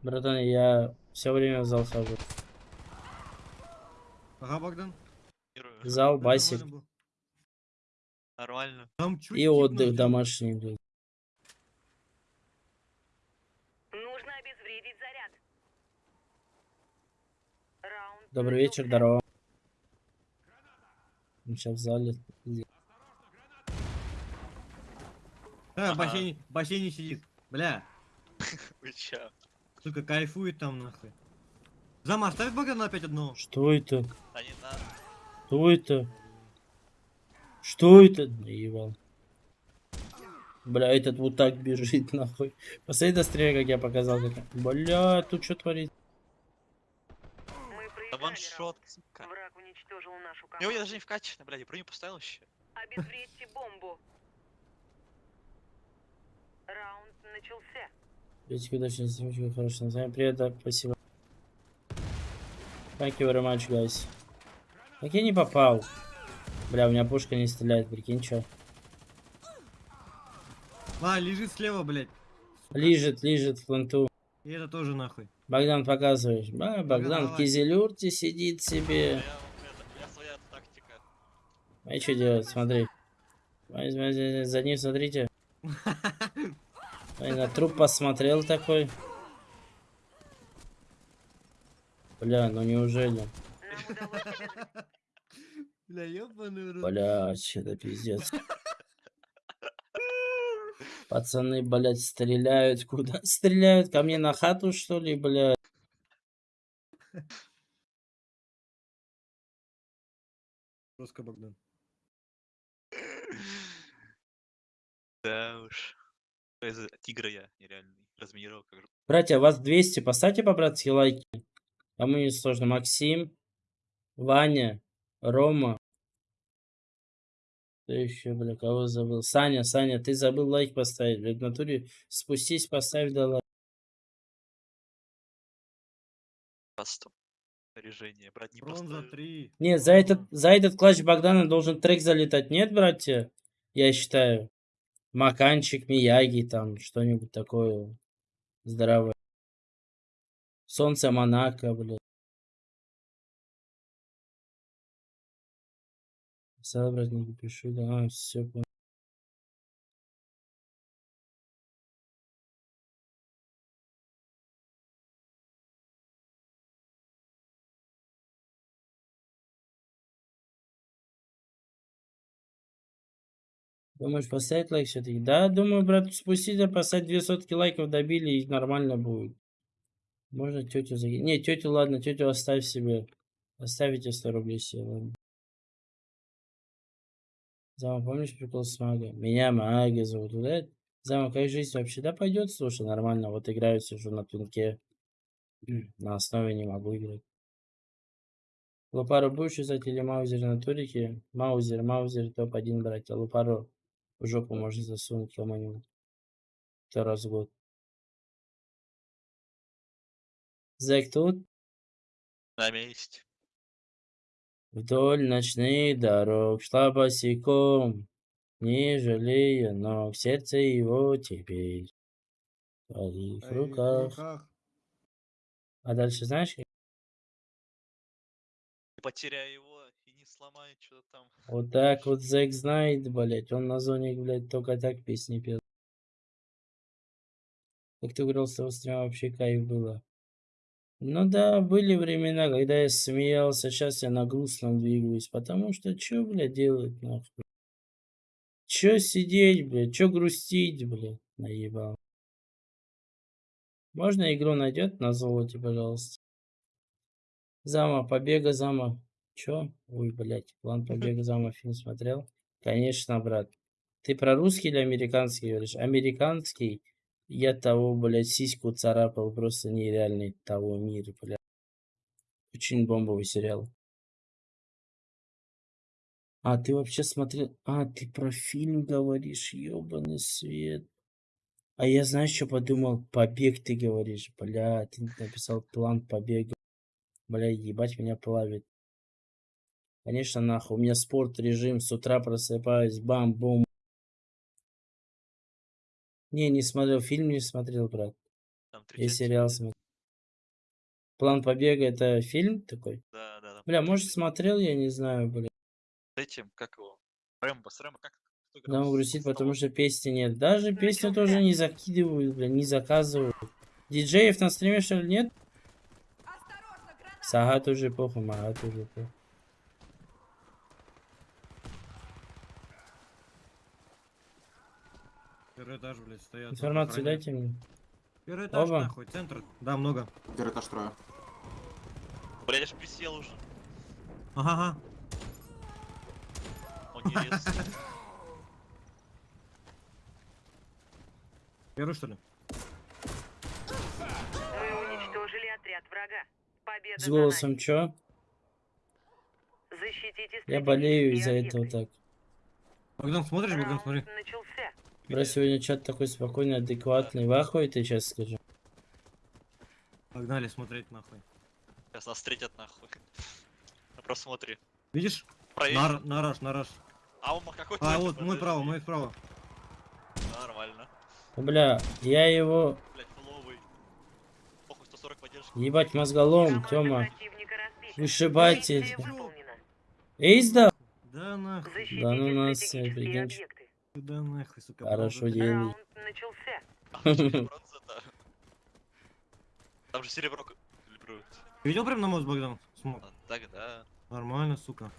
Братан, я все время в зал хожу. Ага, Богдан. Зал, басик нормально и отдых домашний, блядь. Нужно обезвредить заряд. Раунд Добрый вечер, здорово. Сейчас в зале. Да, в бассейне, в бассейне сидит. Бля, <laughs> Вы чё? сука, кайфует там нахуй. Зама, оставь Богдана опять одного. Что это? Да не надо. Что это? Что это? Наебал. Бля, этот вот так бежит, <laughs> нахуй. Посмотри, дострель, как я показал. Бля, тут что творит? Ваншот, сука. Враг уничтожил нашу У него я команду. даже не вкачано, блядь, я броню поставил еще. Обезвредьте бомбу. Раунд начался. Петька, удачно, Семечка, хорошо. С вами привет, да, спасибо. Thank you very much, guys. Как я не попал? Бля, у меня пушка не стреляет, прикинь, чё? А, лежит слева, блядь. Лежит, лежит в пленту. И это тоже нахуй. Богдан, показываешь. А, Богдан в давай. кизелюрте сидит себе. А что делать, смотри. За ним смотрите. На труп посмотрел такой. Бля, ну неужели? Бля, ёбаный в. Бля, это пиздец. Пацаны, блядь, стреляют. <laughs> Куда стреляют? Ко мне на хату, что ли, блядь? Жестко, Богдан. Да уж. Из тигра я нереальный. Разминировал как же. Братья, вас 200. Поставьте по-братски лайки. Кому не сложно. Максим, Ваня, Рома. Кто еще, бля, кого забыл? Саня, Саня, ты забыл лайк поставить. Блядь, в натуре спустись, поставь да лайк. Кастом. Снаряжение. Брать не Бронза просто... 3. Нет, за этот, за этот клатч Богдана должен трек залетать. Нет, братья? Я считаю. Маканчик, Мияги, там, что-нибудь такое здоровое. Солнце Монако, блядь. Собрать не пишу, да, все понял. Думаешь, поставить лайк все-таки? Да, думаю, брат, спустите, поставить две сотки лайков добили и нормально будет. Можно тетю закинуть. Не, тетю, ладно, тетю оставь себе. Оставите 100 рублей себе, ладно. Зама, помнишь прикол с магой? Меня маги зовут, да? Зама, как жизнь вообще? Да пойдет, слушай, нормально. Вот играю, сижу на тунке. На основе не могу играть. Лупару будешь взять или маузер на турике? Маузер, маузер топ-1 брать. А Лупару в жопу можно засунуть кому-нибудь. Кто раз в год. Зэк тут? На месте. Вдоль ночных дорог шла босиком, не жалея ног, сердце его теперь в твоих руках. А дальше знаешь? потеряй его и не сломай что-то там. Вот так вот Зэк знает, блять, он на зоне, блять, только так песни пел. Как ты говорил, с того стрима вообще кайф было. Ну да, были времена, когда я смеялся, сейчас я на грустном двигаюсь, потому что чё, блядь, делать нахуй? Чё сидеть, блядь, чё грустить, блядь, наебал. Можно игру найдет на золоте, пожалуйста? Зама, побега зама. Чё? Ой, блядь, план <laughs> побега зама фильм смотрел? Конечно, брат. Ты про русский или американский говоришь? Американский. Я того, блядь, сиську царапал просто нереальный того мира, блядь. Очень бомбовый сериал. А, ты вообще смотрел... А, ты про фильм говоришь, ёбаный свет. А я, знаешь, что подумал? Побег ты говоришь. Бля, ты написал план побега. Бля, ебать меня плавит. Конечно, нахуй. У меня спорт, режим. С утра просыпаюсь. Бам-бум. Не, не смотрел. Фильм не смотрел, брат. Там Я сериал смотрел. План побега это фильм такой? Да, да, да. Бля, может смотрел, я не знаю, бля. С этим, как его? Рэмбо, с Рэмбо, как? С- грустит, потому что песни нет. Даже песню тоже не закидывают, бля, не заказывают. Диджеев на стриме что ли нет? Сага тоже похуй, Мага тоже похуй. Первый этаж, блядь, стоят. Информацию охраняют. дайте мне. Первый этаж, Оба. нахуй, центр. Да, много. Первый этаж трое. Бля, я ж присел уже. Ага, ага. Он не. Первый, что ли? Мы уничтожили отряд врага. Победа С голосом чё? Защитите Я болею из-за этого так. Богдан, смотришь, Богдан, смотри. начался. Бля, сегодня чат такой спокойный, адекватный. Охуете, ты сейчас скажу. Погнали смотреть, нахуй. Сейчас нас встретят нахуй. <laughs> На просмотре. Видишь? Проверь. На, на раш, на раш. А он какой А, вот, мой право, мой право. Нормально. Бля, я его... Блять, фуловый. Похуй, 140 поддержки. Ебать, мозголом, Тёма. выполнена. Эйс да? Да нахуй. Да ну нас, прикинь. Да нахуй, сука. Хорошо делай. Раунд начался. <laughs> Там же серебро калибруют. Ты видел прям на мост, Богдан? Смог. А, Так, да. Нормально, сука.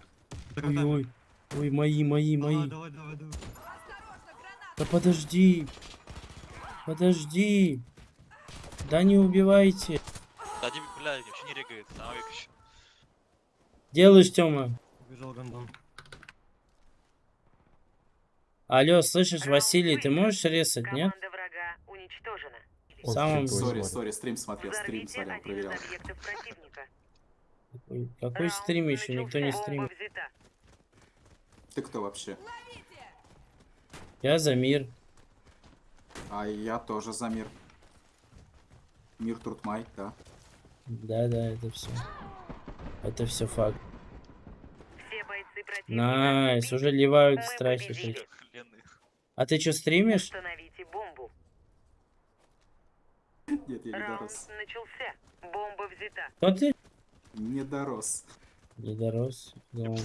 Ой, ой. Ой, мои, мои, мои. давай, давай, давай. Да подожди. Подожди. Да не убивайте. Да, Дим, бля, вообще не регает. Век еще. Делаешь, Тёма. Убежал гандон. Алло, слышишь, Василий, ты можешь резать, нет? В самом... Сори, сори, стрим смотрел, стрим смотрел, проверял. Какой Раунд стрим еще? Никто не стримит. Ты кто вообще? Я за мир. А я тоже за мир. Мир Туртмай, да. Да, да, это все. Это все факт. Все бойцы противника Nice, уже ливают страхи. А ты что, стримишь? Установите бомбу. Нет, я не Раунд дорос. начался. Бомба взята. Кто ты? Не дорос. Не дорос. Я Думал.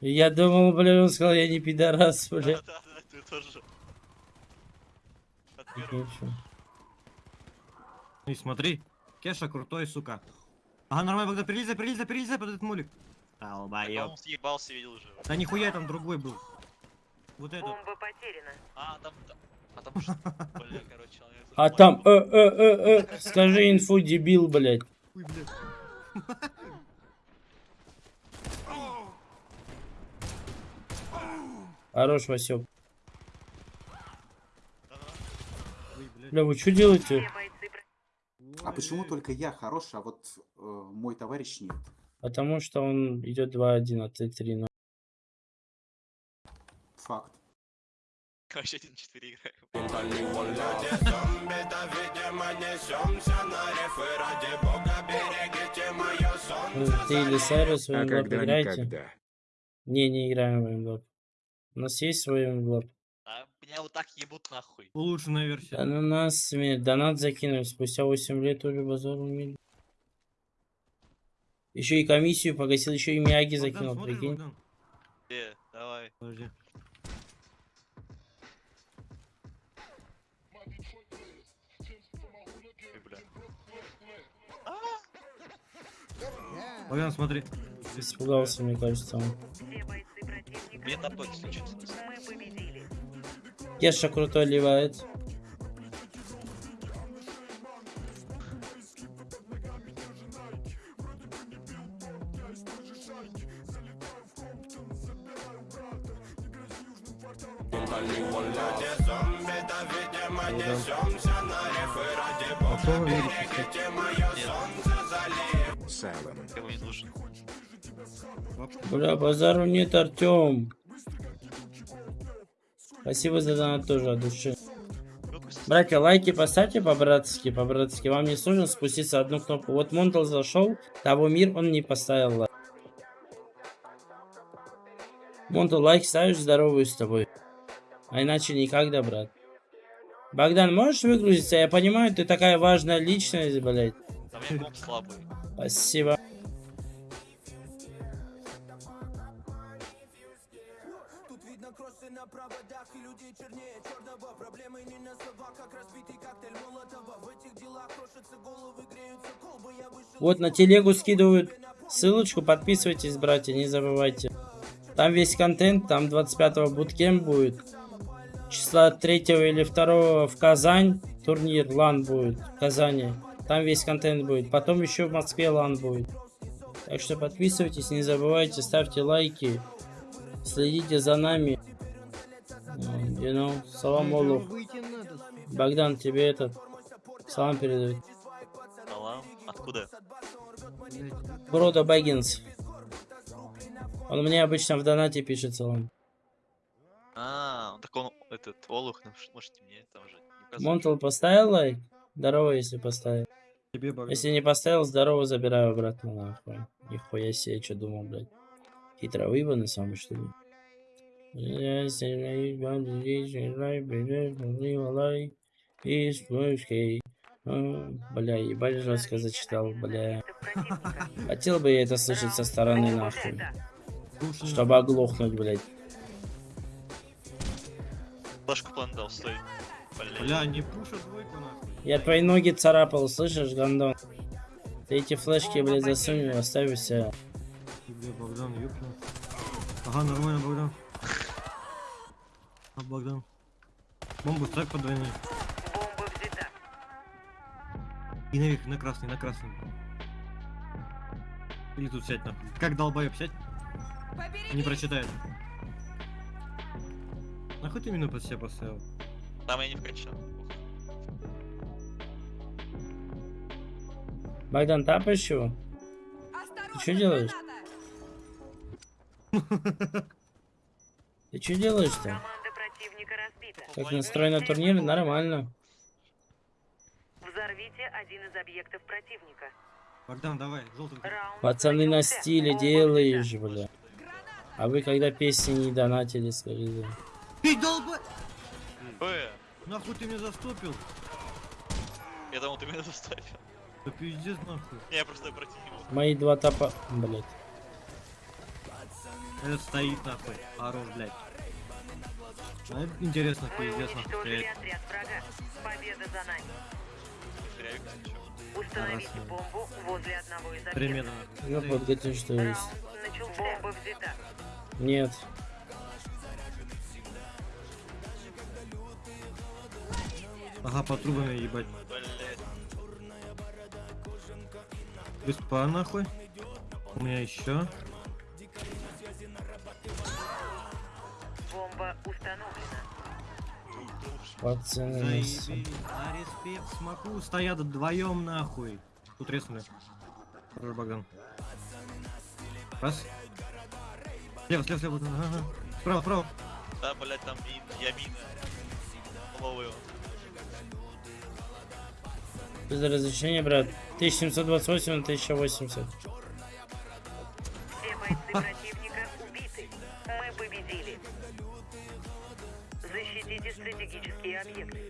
Я думал, бля, он сказал, я не пидорас, бля. Да, да, да, ты тоже. И смотри. Кеша крутой, сука. Ага, нормально, Богдан, перелезай, перелезай, перелезай под этот молик. А Долбоёб. он съебался, видел уже. Да нихуя там другой был. Вот этот. Бомба потеряна. А, там... та- А там? <laughs> Бля, короче, А там, э, э, э, э, скажи инфу, дебил, блядь. Ой, блядь. Хорош, блядь. Бля, вы что делаете? А почему только я хороший, а вот э, мой товарищ нет? Потому что он идет 2-1, а ты 3 Факт. Вообще 1-4 играем. Ну, Ты или Сайрус в А когда играете? Не, не играем в Инглап. У нас есть свой Инглап. А меня вот так ебут нахуй. Улучшенная версия. Да ну нас. Донат закинули. Спустя 8 лет уже базар умели. Еще и комиссию погасил, еще и Богдан, закинул, прикинь. Богдан? Э, давай. Подожди. Богдан, смотри. Испугался, мне кажется, он. На. Мы победили. Кеша крутой ливает. А кто Бля, базару нет, Артем. Спасибо за донат тоже от души. Братья, лайки поставьте по-братски, по-братски. Вам не сложно спуститься одну кнопку. Вот Монтал зашел, того мир он не поставил лайк. Монтал, лайк ставишь, здороваюсь с тобой. А иначе никогда, брат. Богдан, можешь выгрузиться? Я понимаю, ты такая важная личность, блядь. У меня комп слабый. Спасибо. Вот на телегу скидывают ссылочку, подписывайтесь, братья, не забывайте. Там весь контент, там 25-го буткем будет. Числа 3 или 2 в Казань турнир, лан будет в Казани. Там весь контент будет. Потом еще в Москве лан будет. Так что подписывайтесь, не забывайте, ставьте лайки. Следите за нами. Ну, You know, салам Олух. Богдан, тебе этот салам передает. Салам. Откуда? Брода Бэггинс. Он мне обычно в донате пишет салам. А, так он, этот, Олух, ну, можете мне там же. не. Монтл поставил лайк? Здорово, если поставил. Тебе. Если не поставил, здорово, забираю обратно нахуй. Нихуя себе, что думал, блядь. Хитро выебанный самый, что ли? А, Бля, ебать жестко зачитал, бля. Хотел бы я это слышать со стороны, нахуй. Чтобы оглохнуть, блядь. Флешку план дал, стой. Бля, не пушат двойку нахуй. Я твои ноги царапал, слышишь, гандон? Ты эти флешки, блядь, засунь, оставь. Ты, Бля, Богдан, ёпта. Ага, нормально, Богдан. А, Богдан. Бомбу ставь по двойной. Бомба взята. И наверх, на красный, на красный. Или тут сядь нахуй. Как долбоеб сядь? Не прочитает. Нахуй ты именно под себя поставил? Там я не вкачал. Богдан, тапаешь его? Ты что делаешь? Ты что делаешь-то? Как настроен на турнире? Нормально. Взорвите один из объектов противника. Богдан, давай, желтый. Раунд Пацаны на стиле делаешь, бля. А вы когда песни не донатили, скажите? Ты долбо... Э, Нахуй ты меня застопил? я думал, ты меня заставил. Да пиздец нахуй. Я просто противил. Мои два топа... Блять. Этот стоит нахуй. Орос, блядь. А это интересно, пиздец нахуй отряд врага. Победа за нами. Установите Красава. бомбу возле одного из. Ну вот, где что есть? Бомба взята. Нет. Ага, по трубами ебать. Блядь. Без пар нахуй. У меня еще. Установлена. Пацаны. Заебись. На респект смоку стоят вдвоем нахуй. Тут резнули. Хорош, Богдан. Раз. Слева, слева, слева. Ага. Справа, справа. Да, блядь, там мин, я мина. Ловлю. Без разрешения, брат. 1728 на 1080. Все бойцы противника стратегические объекты.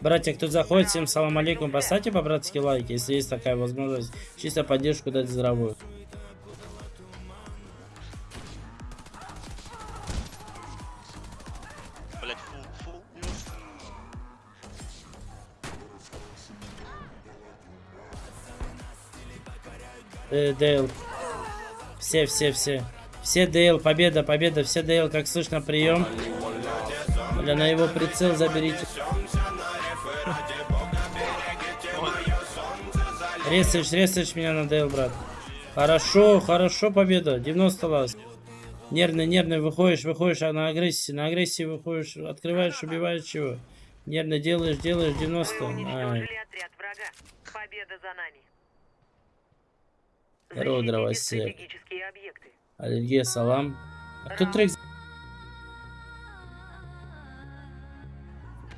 Братья, кто заходит, всем салам алейкум. Поставьте по-братски лайки, если есть такая возможность. Чисто поддержку дать здравую. Блядь, фул, фул. Э, Дейл. Все, все, все. Все Дейл, победа, победа, все Дейл, как слышно, прием. Бля, на его прицел заберите. Ресаешь, ресаешь меня на Дейл, брат. Хорошо, хорошо, победа. 90 лаз. Нервный, нервный, выходишь, выходишь, а на агрессии, на агрессии выходишь, открываешь, убиваешь чего. Нервно делаешь, делаешь 90. Вы Ай. Здорово, дровосек. Аллергия, салам. А кто трек?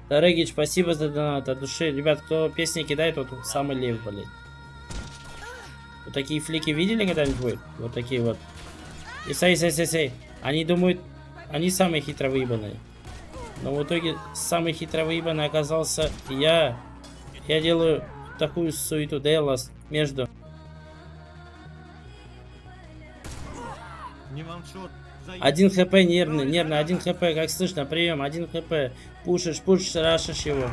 Дорогич, спасибо за донат от души. Ребят, кто песни кидает, вот самый лев, блядь. Вот такие флики видели когда-нибудь? Вот такие вот. И сей, сей, сей, сей. Они думают, они самые хитро выебанные. Но в итоге самый хитро выебанный оказался я. Я делаю такую суету Делос между. Не ваншот. Один хп нервный, нервный, один хп, как слышно, прием, один хп. Пушишь, пушишь, рашишь его.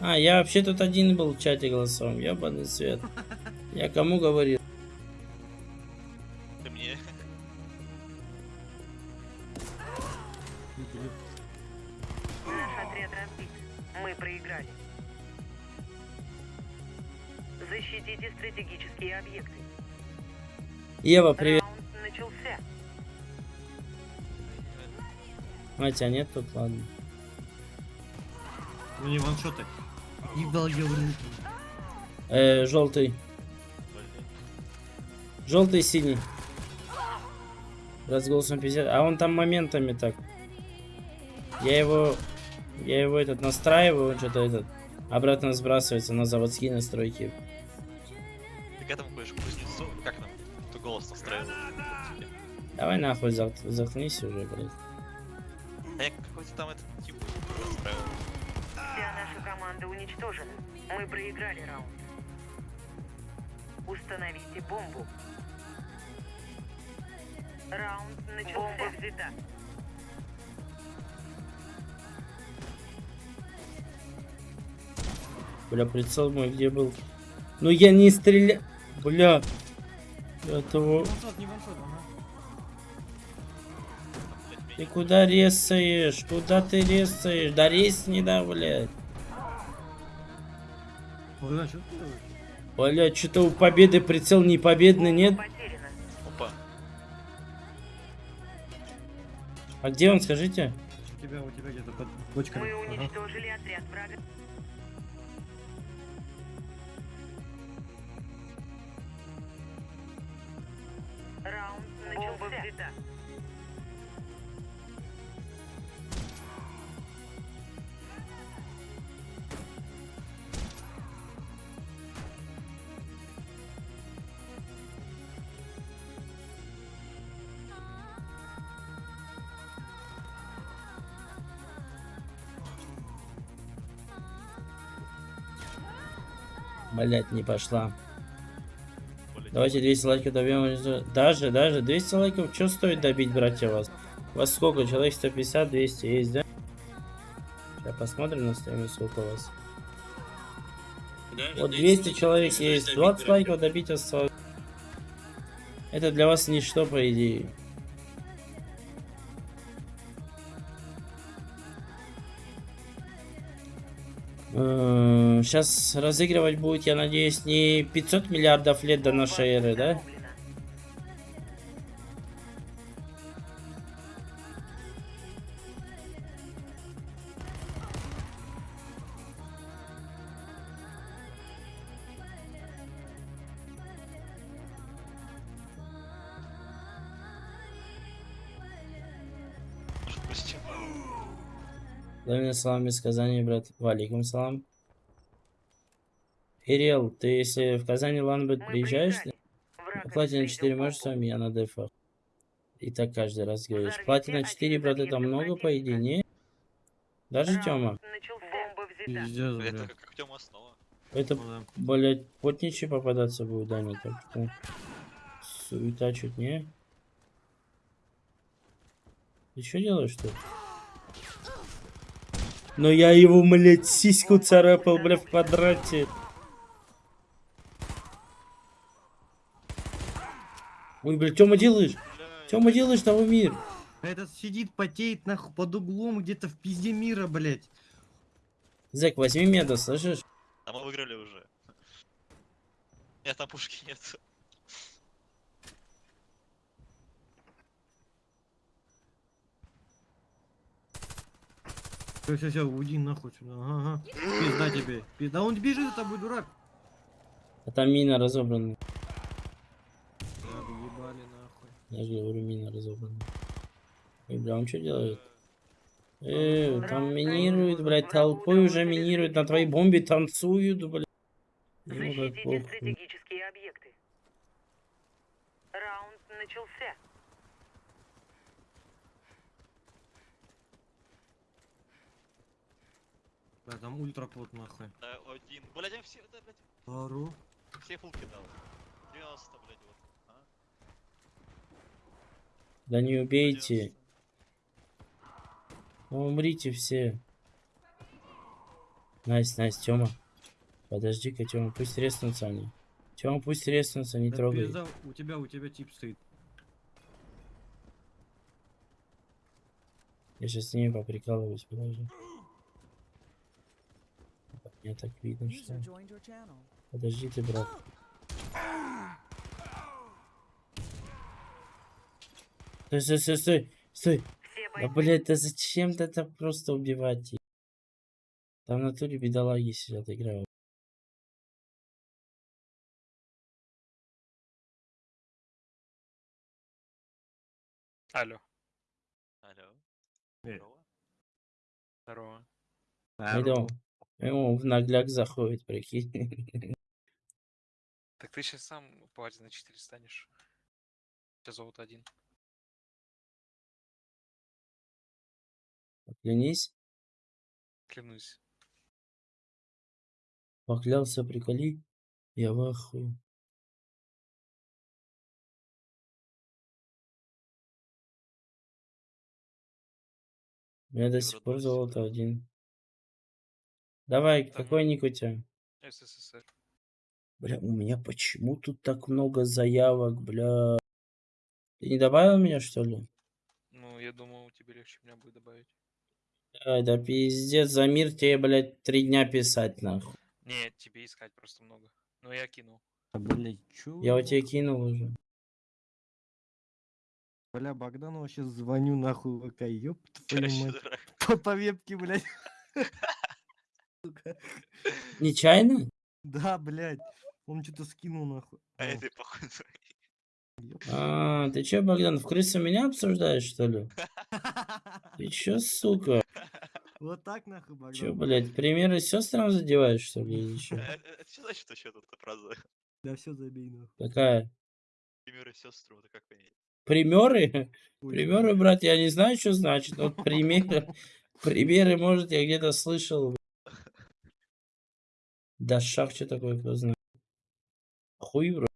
А, я вообще тут один был в чате голосовом, ебаный свет. Я кому говорил? Ты мне. Наш отряд разбит. Мы проиграли. Защитите стратегические объекты. Ева, привет. Начался. А, тебя нет тут, ладно. Ну не ваншоты. Ебал я в руки. Э, желтый. Желтый, синий. Раз голосом 50. А он там моментами так. Я его... Я его этот настраиваю, он что-то этот... Обратно сбрасывается на заводские настройки. Давай нахуй зах- заткнись уже, блядь. А я какой-то там этот тип настраивал. Вся наша команда уничтожена. Мы проиграли раунд. Установите бомбу. Раунд начался. Бомба взята. Бля, прицел мой где был? Ну я не стреля... Бля. Этого... Не ваншот, не ваншот, ага. Ты куда резаешь? Куда ты резаешь? Да резни, да, блядь. Ой, что ты делаешь? Бля, что-то у победы прицел не победный, нет? Опа. А где он, скажите? У тебя, у тебя где-то под бочками. Мы Ага. уничтожили отряд врага. Раунд начался. Блять, не пошла. Давайте 200 лайков добьем. Даже, даже 200 лайков, что стоит добить, братья, вас? У вас сколько? Человек 150, 200 есть, да? Сейчас посмотрим на стоимость, сколько у вас. Вот 200 человек есть, 20 лайков добить осталось. Это для вас ничто, по идее. Сейчас разыгрывать будет, я надеюсь, не 500 миллиардов лет до нашей эры, да? Салам из Казани, брат. Валикум салам. Ирел, ты если в Казани Ланбет приезжаешь. Враг платина обеспечил 4 можешь с вами, я на дефах. И так каждый раз говоришь. Платина один 4, из брат, это много, по идее, не? Даже Тёма? Пиздец, Это бля. как, Тёма снова. Это, Ну блядь, потничий попадаться будет, да, не так что. Суета чуть не. Ты что делаешь тут? Но я его, блядь, сиську царапал, блядь, в квадрате. Ой, блядь, Тёма делаешь? Бля, Тёма делаешь того мир? Этот сидит, потеет нахуй под углом где-то в пизде мира, блять. Зэк, возьми меда, слышишь? А мы выиграли уже. Нет, там пушки нет. Все, все, все, уйди нахуй сюда. Ага, ага. Пизда тебе. Пизда, он бежит за тобой, дурак. А там мина разобрана. Да, ебали нахуй. Я же говорю, мина разобрана. Ой, бля, он что делает? Э, там минируют, блядь, толпой уже минируют, на твоей бомбе танцуют, блядь. Защитите стратегические объекты. Раунд начался. Да, там ультрапот нахуй. Да, один. Блядь, я все, да, блядь, Пару. все фулки дал. 90, блядь, вот. А? Да не убейте. Ну, умрите все. Nice, nice, Тёма. Подожди-ка, Тёма, пусть резнутся они. Тёма, пусть резнутся, не Да трогай. пизда, у тебя, у тебя тип стоит. Я сейчас с ними поприкалываюсь, подожди. Мне так видно, что... Подожди ты, брат. Стой, стой, стой, стой, стой. Да, блядь, да зачем ты так просто убивать их? Там в натуре бедолаги сидят, играют. Алло. Алло. Э. Здорово. Здорово. Ему в нагляк заходит, прикинь. <laughs> Так ты сейчас сам платина 4 станешь. Сейчас золото один. Клянись, Клянусь. поклялся, приколи. Я в ахуе. У меня до сих пор золото один. Давай, Так. какой ник у тебя? СССР. Бля, у меня почему тут так много заявок, бля? Ты не добавил меня, что ли? Ну, я думал, тебе легче меня будет добавить. Ай, да пиздец, за мир тебе, блядь, три дня писать, нахуй. Не, тебе искать просто много. Ну, я кинул. А, блядь, чё? Я у тебя кинул уже. Бля, Богдану сейчас звоню нахуй ВК, ёб <laughs> твою мать. По, по вебке, блядь. <laughs> Сука. Нечаянно? Да, блядь. Он что-то скинул нахуй. А это похуй. ёб. А, ты чё, Богдан, в крысу меня обсуждаешь, что ли? Ты <laughs> чё, сука? Вот так нахуй, Богдан. Чё, блядь, примеры сестрам задеваешь, что ли, или? Э, э, Это что значит вообще тут фраза? Да все забей нахуй. Какая? Примеры сестру, это как понять? Примеры? Примеры, брат, я не знаю, что значит. Вот <laughs> примеры, примеры, может, я где-то слышал. Да что такое, кто знает. Хуй, бро.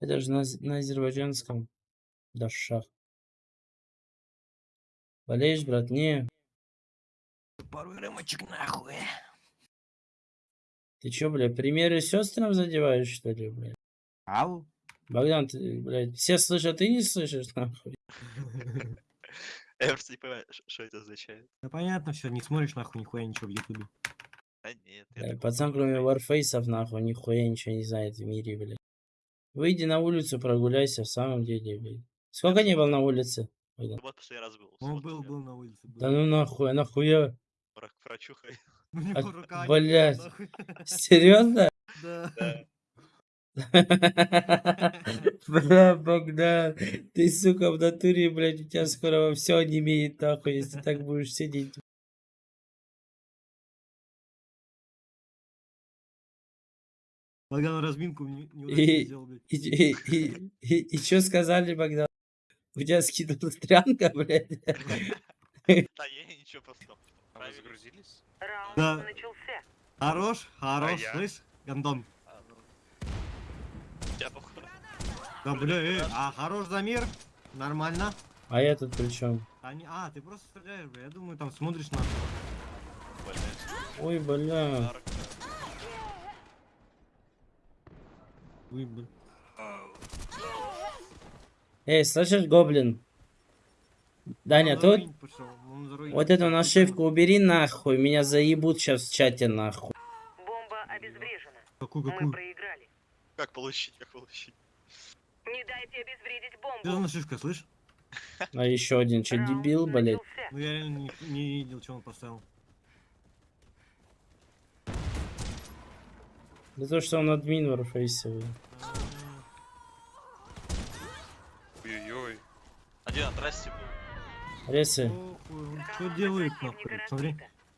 Это же на, на азербайджанском. Да. Болеешь, брат? Не. Пару рымочек нахуй. Ты чё, бля, примеры сестрам задеваешь, что ли, блядь? Ау. Богдан, ты, блядь, все слышат, ты не слышишь, нахуй. <laughs> Я просто не понимаю, что это означает. Да понятно все, не смотришь нахуй нихуя ничего в ютубе. А нет, я пацан, кроме варфейсов, нахуй, нихуя ничего не знает в мире, блядь. Выйди на улицу, прогуляйся, в самом деле, блядь. Сколько не был на улице? Ну вот последний раз был. Он был, был на улице. Был. Да ну нахуй, а нахуя? Ну а, блядь. нахуй. Серьезно? Да. <laughs> Бля, Богдан, ты, сука, в натуре, блядь, у тебя скоро все не имеет, нахуй, если так будешь сидеть. Богдан разминку не, И- неудачно сделал, блядь. И, и, и, и, и что сказали, Богдан? У тебя скинулась трянка, блядь? <laughs> Да я ничего просто. А загрузились? Раунд Да. начался. Хорош, хорош, я? слышь, Гандон. Походу. Да, бля, э, а хорош замер, нормально. А я тут при чем? А, не, а, ты просто стреляешь, бля, я думаю, там смотришь на... Ой, бля. Ой, бля. Эй, слышишь, гоблин? Даня, тут вот эту нашивку убери нахуй, меня заебут сейчас в чате нахуй. Бомба обезврежена. Какую, Мы какую? проиграли. Как получить, как получить? Не дайте обезвредить бомбу. нашивка, слышь? <laughs> А еще один, Раунд дебил, блядь? начался. Ну я реально не, не видел, что он поставил. Да то, что он админ варфейсовый. Ой-ой-ой. Один на трассе был. Он что делает нахуй, смотри.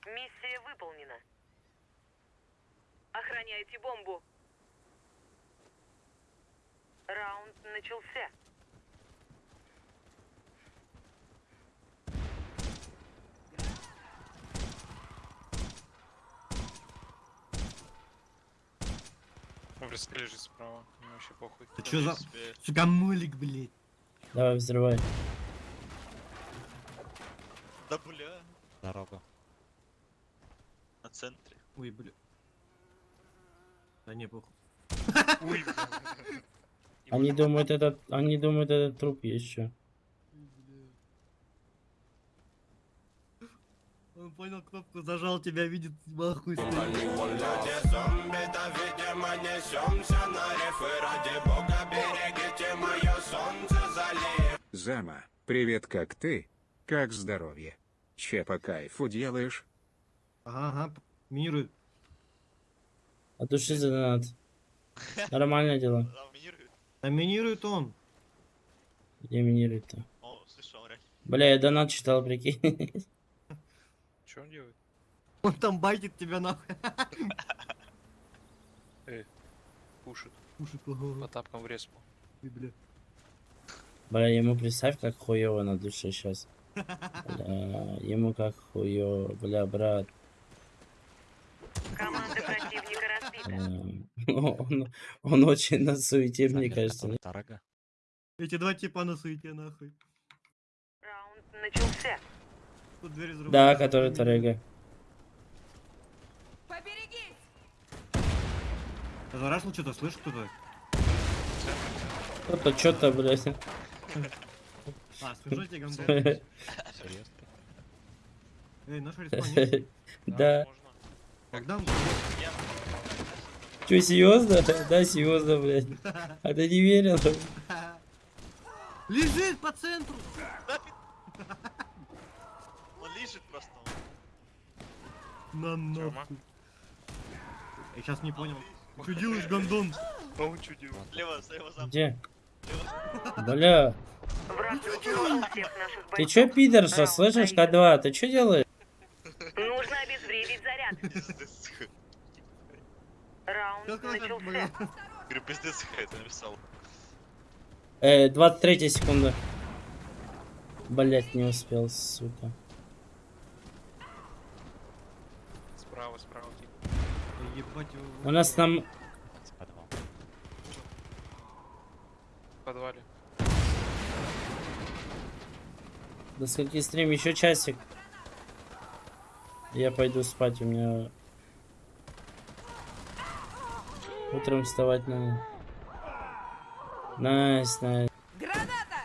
Миссия выполнена. Охраняйте бомбу. Раунд начался. Он просто лежит справа. Мне вообще похуй. Ты чё за... Себе... Сукамолик, блядь. Давай, взрывай. Да бля. Дорога. На центре. Ой, бля. Да не, похуй. Ой, они думают, этот, они думают, этот труп еще. <laughs> Он понял кнопку, зажал тебя, видит, нахуй Зама, привет, как ты? Как здоровье? Че по кайфу делаешь? Ага, ага, минирует. От души за донат. Нормальное дело. Минирует. А минирует он. Где минирует-то? О, слышал, реально. Бля, я донат читал, прикинь. <laughs> Что он делает? Он там байтит тебя нахуй. <laughs> Пушит. Пушит, По тапкам в респу. Ой, бля. Бля, ему представь, как хуево на душе сейчас. Бля, ему как хуево, бля, брат. Команда противника разбита. <laughs> Он, он очень на суете, мне кажется. не? Дорога. Эти два типа на суете нахуй. Раунд начался. Тут дверь взрывает. Да, который Тарега. Поберегись! Зарашил что-то, слышишь кто-то? Кто-то что-то, блядь. А, тебе, гандон. <laughs> Серьезно? Эй, наш <laughs> респонс. Да. Можно. Когда он... Че, серьезно? Да, серьезно, блядь. А ты не верил? Лежит по центру! Он лежит просто. На нахуй. Я сейчас не понял. Что делаешь, гандон? А он что делает? Слева, слева зам. Где? Бля, ты чё, пидорша, слышишь, проигран. К2? Ты чё делаешь? Нужно обезвредить заряд. Раунд это начался. <laughs> Говорю, пиздец, это написал. Э, 23 секунда. Блять, не успел, сука. Справа, справа. тип. Да Ебать его. У нас там... С подвал. В подвале. До скольки стрим? Еще часик. Я пойду спать, у меня... Утром вставать надо. Nice, nice. Граната!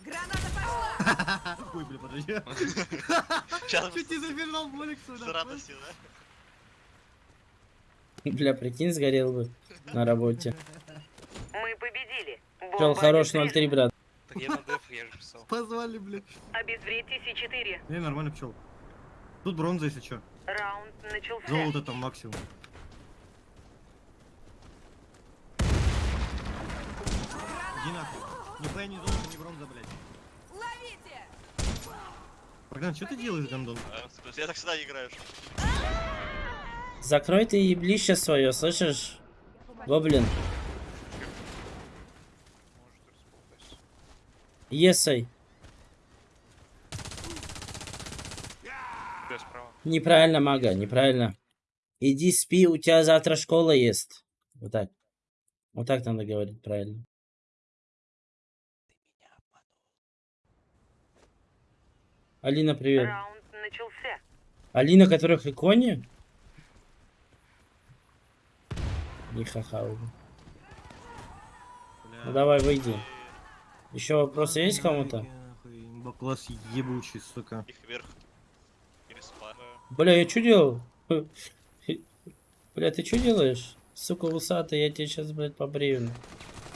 Граната пошла! Ой, бля, подожди. <laughs> Сейчас Чуть не забежал молик с сюда. радостью, да? Бля, прикинь, сгорел бы на работе. Мы победили. Чел, хорош обезврежена. 0-3, брат. Так я на def, я же писал. Позвали, блядь. Обезвредьте С4. Не, нормально пчел. Тут бронза, если что. Раунд начался. Золото там максимум. Иди нахуй. Нихуя не золото, не бронза, блядь. Ловите! Богдан, что ты делаешь, гандон? А, Я так всегда играешь. Закрой ты еблище свое, слышишь? Гоблин. Есай. Неправильно, мага, неправильно. Иди спи, у тебя завтра школа есть. Вот так. Вот так надо говорить правильно. Алина, привет. Раунд начался. Алина, которых иконе? Не ха-ха уже. Бля. Ну давай, выйди. Еще вопросы есть кому-то? Нахуй, Бакласс ебучий, сука. Их вверх. Бля, я что делал? Бля, ты что делаешь? Сука, усатый, я тебе сейчас, блядь, побрею.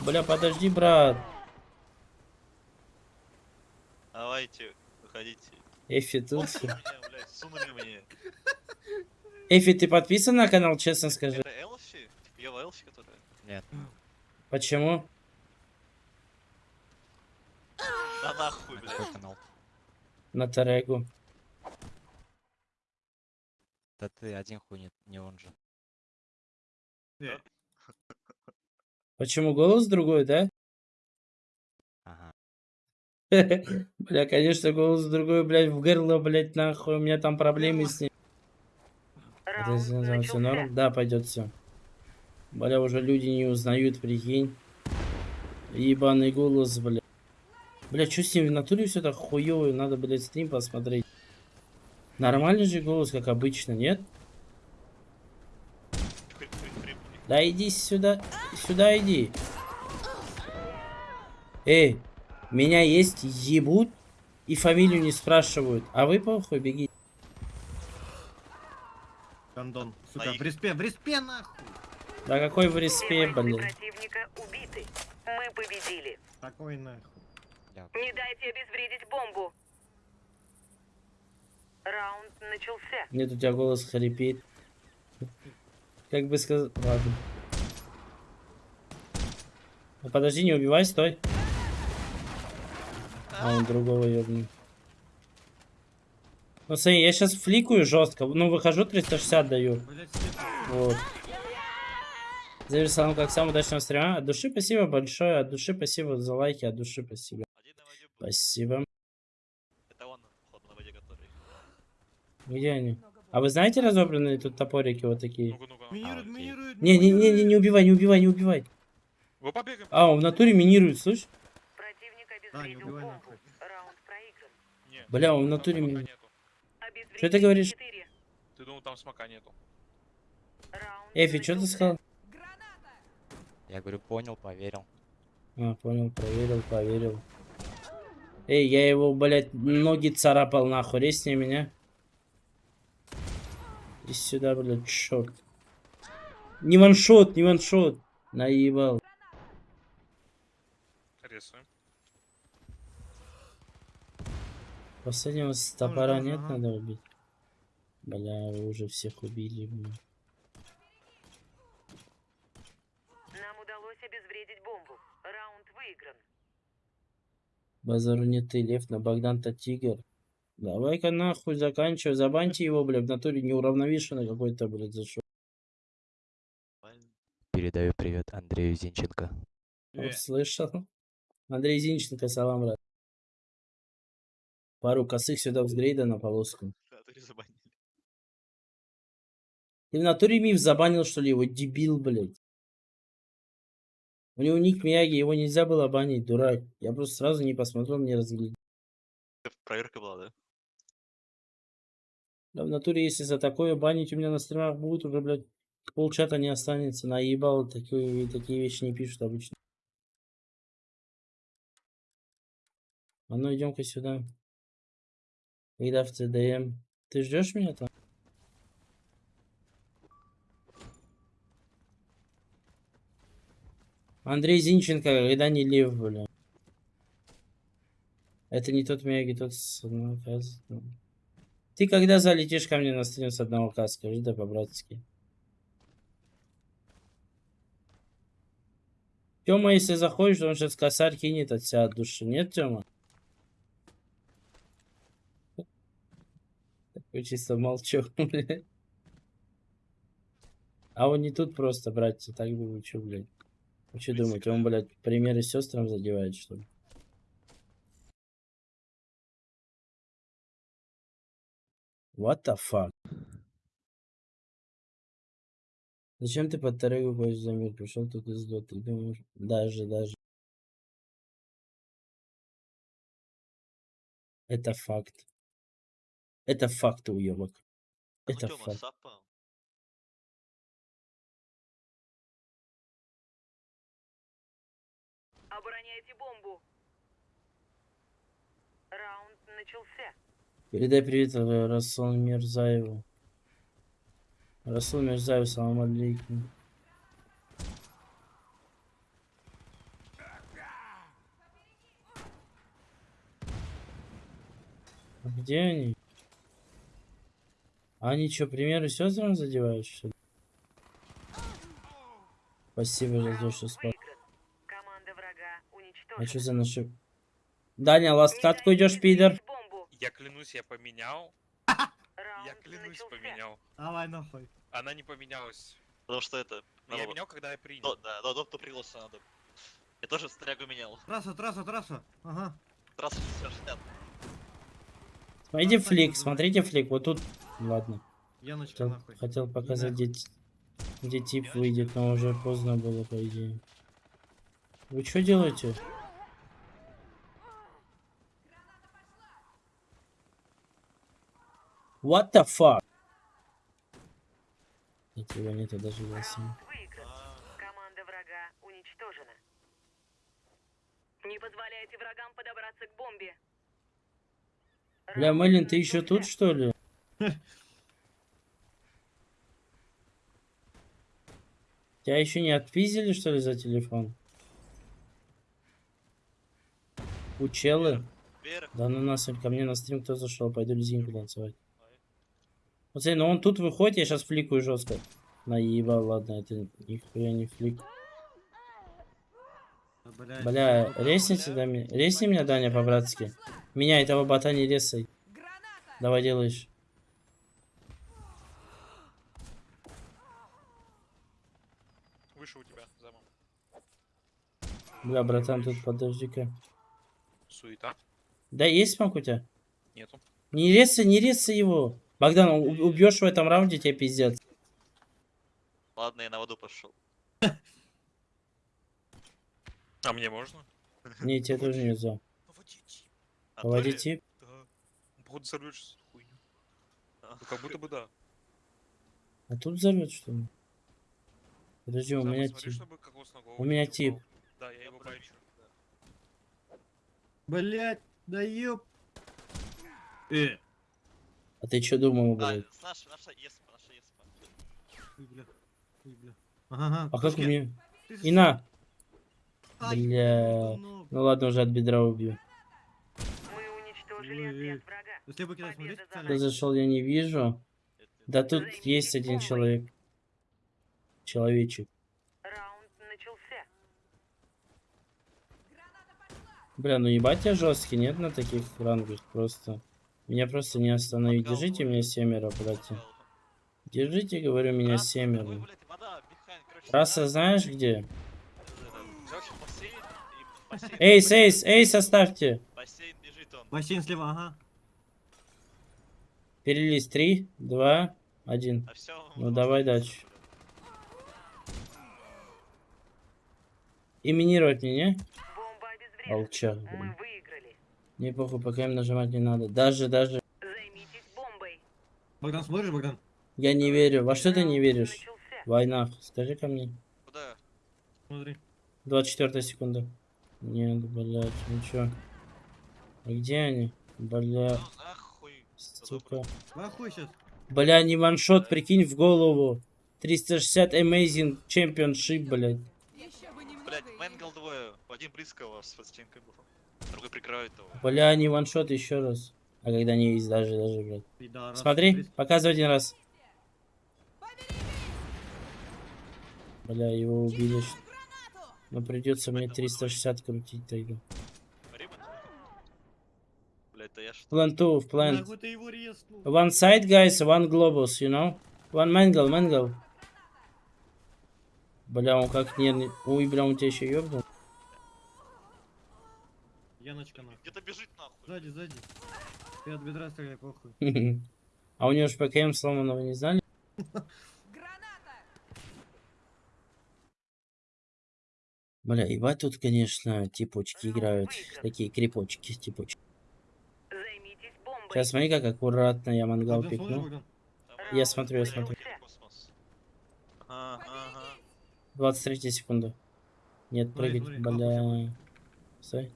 Бля, подожди, брат. Давайте, выходите. Эфи тут. Эфи, ты подписан на канал, честно скажи? Это Элфи? Ева Элфи, которая? Нет. Почему? Да нахуй, На блядь. какой канал? На Тарегу. Да ты один хуй не, не он же. Э, Почему голос другой, да? Бля, конечно, голос другой, блядь, в горло, блядь, нахуй. У меня там проблемы с ним. Раунд все норм? Да, пойдет все. Бля, уже люди не узнают, прикинь. Ебаный голос, бля. Бля, что с ним в натуре все так хуёво? Надо, блядь, стрим посмотреть. Нормальный же голос, как обычно, нет? Да иди сюда, сюда иди. Эй, меня есть ебут и фамилию не спрашивают. А вы похуй, беги. Гондон. Сука, в респе, в респе нахуй. Да какой в респе, блин. противника убиты. Мы победили. Такой нахуй. Не дайте обезвредить бомбу. Раунд начался. Нет, у тебя голос хрипит. Как бы сказать... Ладно. Ну, подожди, не убивай, стой. А он другого ёбнул. Ну смотри, я сейчас фликаю жестко. Ну, выхожу 360 даю. Вот. Заверь как самый удачного стрима. От души спасибо большое. От души спасибо за лайки. От души спасибо. Спасибо. Это он, походу, на воде который. Где они? А вы знаете разобранные тут топорики вот такие? Не, не, не, не, не убивай, не убивай, не убивай. А, он в натуре минирует, слышь? Да, не убивай нахуй. Бля, он в натуре. Обезвредили Что ты говоришь? Ты думал, там смока нету. Эфи, что ты сказал? Граната! Я говорю, понял, поверил. А, понял, проверил, поверил. Эй, я его, блядь, ноги царапал нахуй, резни меня. Иди сюда, блядь, черт. Не ваншот, не ваншот. Наебал. Рисуем. Последнего с топора Ага, нет, ага. надо убить. Бля, вы уже всех убили, бля. Нам удалось обезвредить бомбу. Раунд выигран. Базару не ты, Лев, на Богдан-то тигр. Давай-ка нахуй заканчивай, забаньте его, блядь, в натуре неуравновешенный какой-то, блядь, зашел. Передаю привет Андрею Зинченко. Э. Услышал? Андрей Зинченко, салам, брат. Пару косых сюда взгрейда на полоску. Ты в натуре миф забанил, что ли, его дебил, блядь. У него ник Мияги, его нельзя было банить, дурак. Я просто сразу не посмотрел, не разглядел. Проверка была, да? Да в натуре, если за такое банить у меня на стримах будет, уже, блядь, полчата не останется. Наебал, такие, такие вещи не пишут обычно. А ну идем-ка сюда. Когда в ЦДМ. Ты ждешь меня там? Андрей Зинченко, когда не лев, бля. Это не тот Мияги, тот с одного каза. Ты когда залетишь ко мне на стрим с одного каза, скажи, да по-братски. Тёма, если заходишь, он сейчас косарь кинет от себя от души. Нет, Тёма? Такой чисто молчу, <laughs> блядь. А он не тут просто, братья, так бы вы чё, блядь? Вы что думаете, он, блядь, примеры сестрам задевает, что ли? What the fuck? Зачем ты под тарелку хочешь за мир? Пришел тут из доты. Думаешь, даже, даже. Это факт. Это факт, уебок. А Это Тёма, факт. сапа. Обороняйте бомбу. Раунд начался. Передай привет э, Расул Мирзаеву. Расул Мирзаев, салам алейкум. А Где они? А Они что, примеры сестрам задевают, что ли? Спасибо за то, что спас. А что за наши... Даня, ласт катку идешь, пидор? Я клянусь, я поменял. Я клянусь, поменял. Давай нахуй. Она не поменялась. Потому что это... Я было- менял, когда я принял. Ну, да, да, доп пригласа надо. Я тоже стрягу менял. Трасса, трасса, трасса. Ага. Трасса 60. Смотрите флик, смотрите флик. Вот тут... Ладно. Яночка Хотел, нахуй. хотел показать нахуй. дети. Где тип выйдет, но уже поздно было, по идее. Вы что делаете? What the fuck? Нет, его нету даже. Выигран. Команда врага уничтожена. Не позволяйте врагам подобраться к бомбе. Бля, Мэлен, ты еще тут, что ли? <laughs> Тебя еще не отпиздили, что ли, за телефон? Учелы? Вверх. Да ну нас ко мне на стрим кто зашел, пойду лизинку танцевать. Вот смотри, ну он тут выходит, я сейчас фликаю жестко. Наебал, ладно, это нихуя не флик. Бля, сука, резните, да, резни меня, Даня, по-братски. Меня, этого бота не резай. Давай делаешь. Выше у тебя, замом. Бля, братан, тут подожди-ка. Суета. Да, есть смог у тебя? Нету. Не резай, не резай его. Богдан, убьешь в этом раунде, тебе пиздец. Ладно, я на воду пошел. А мне можно? Не, тебе тоже нельзя. А Поводи то ли- тип. Да. Походу сорвешь эту хуйню. Ну, как будто бы да. А тут взорвет, что ли? Подожди, у меня тип. У меня тип. Да, я его бачу. Блядь, да ёб. Э, А ты что думал, А, блядь? с наша, наша еспа, наша еспа. ой, бля. Ой, бля. Ага, ага. А как мне? И на! Бля. ну, Ну ладно, уже от бедра убью. Я Победа за специально. Кто зашел, я не вижу. Да тут есть один человек. Человечек. Раунд начался. Бля, ну ебать я жесткий, нет на таких рангах просто. Меня просто не остановить. Держите меня семеро, братья. Держите, говорю, меня семеро. Трасса да, знаешь где? Эйс, эйс, эйс, оставьте. бассейн бежит он. Бассейн слева, ага. Перелез. Три, два, один. А все, Ну давай дальше. И минировать мне, не? Алча. Мы выиграли. Не похуй, пока им нажимать не надо. Даже, даже. Займитесь бомбой. Богдан, смотришь, Богдан? Я не верю. Во что ты не веришь? начался. Война. Скажи ко мне. Куда? Смотри. 24 секунда. Нет, блядь, ничего. А где они? Бля, Ну сука. Нахуй сейчас. Бля, не ваншот, прикинь, в голову. 360 Amazing Championship, блядь. Блять, Мэнгл двое. Один близкого с стенкой был. Другой прикрывает его. Бля, не ваншот еще раз. А когда не есть даже, даже, блядь. Пидорас. Смотри, показывай один раз. Бля, его убили. Но придется мне 360 крутить тогда. Plant 2, в plant. Нахуй ты его резнул. One side, guys, one globus, you know? One mangle, mangle. Бля, он как нервный. Ой, бля, он тебя еще ёбнул. Яночка нахуй. Где-то бежит нахуй. Сзади, сзади. Ты от бедра стреляй, похуй. <laughs> А у него же ПКМ сломанного не знали? Граната! Бля, ебать тут, конечно, типочки играют. Такие крепочки, типочки. Сейчас смотри, как аккуратно я мангал Богдан, смотришь, пикну. Богдан? Я смотрю, я смотрю. Ага. 23 секунда. Нет, прыгать, смотри, бля. Стой.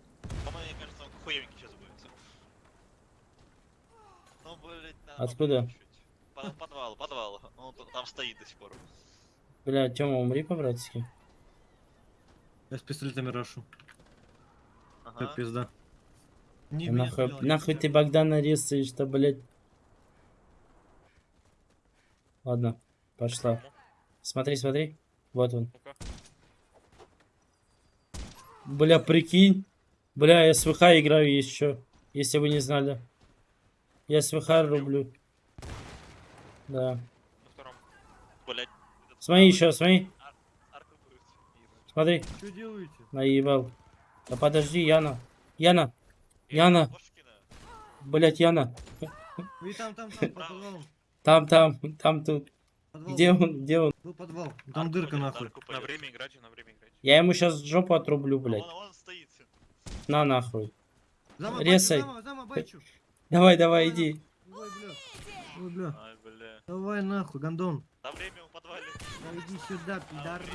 По-моему, мне кажется, он хуевенький сейчас будет. Ну, блять, да. Откуда? По- Подвал, подвал. Он т- там стоит до сих пор. Бля, Тёма, умри по-братски. Я с пистолетами рашу. Ага. Как пизда. Не А нахуй, стрелял, нахуй ты Богдана резаешь-то, блядь. Ладно, пошла. Смотри, смотри. Вот он. Бля, прикинь. Бля, я с ВХ играю еще. Если вы не знали. Я с ВХ рублю. Да. На втором. Блять. Смотри еще, смотри. Смотри. Что делаете? Наебал. Да подожди, Яна. Яна. Яна. Блять, Яна. Вы там, там. Там, там, там, тут. Подвал Где он? Где он? Был подвал. Там дырка нахуй. На время играйте, на время играйте. Я ему сейчас жопу отрублю, блядь. Вон, вон стоит. На нахуй. Зама, Резай. Зама, зама. Давай, давай, иди. Ой, бля. Ой, бля. Ай, бля. Давай нахуй, гондон. На время в подвале. Да иди сюда, пидорас.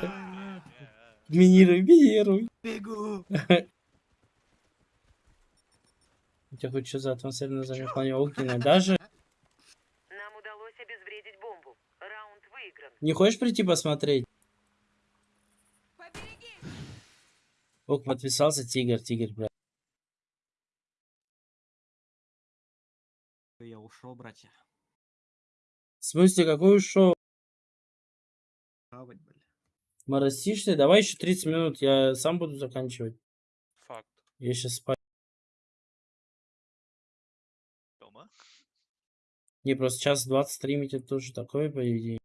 Давай нахуй. Минируй, минируй. Бегу. <laughs> У тебя хоть что за атмосферное замехание огненное? Даже обезвредить бомбу. Раунд выигран. не хочешь прийти посмотреть? Побереги! Ок, подписался тигр, тигр, блядь. Я ушел, братья. В смысле, какой ушел? Хавать, бля. Моросишь ты? Давай еще 30 минут, я сам буду заканчивать. Факт. Я сейчас спать. Дома. Не, просто час 20 стримить, это тоже такое, по идее.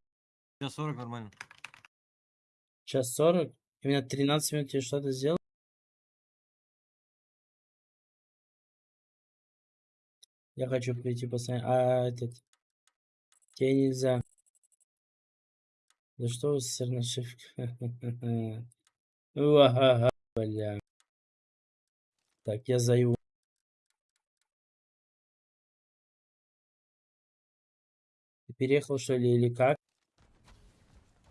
Сейчас 40 нормально. Час 40? Именно 13 минут тебе что-то сделал? Я хочу прийти посмотреть. А, этот... Тебе нельзя. Да что вы с нашивкой? <laughs> Уага, бля. Так, я заю. Переехал, что ли, или как?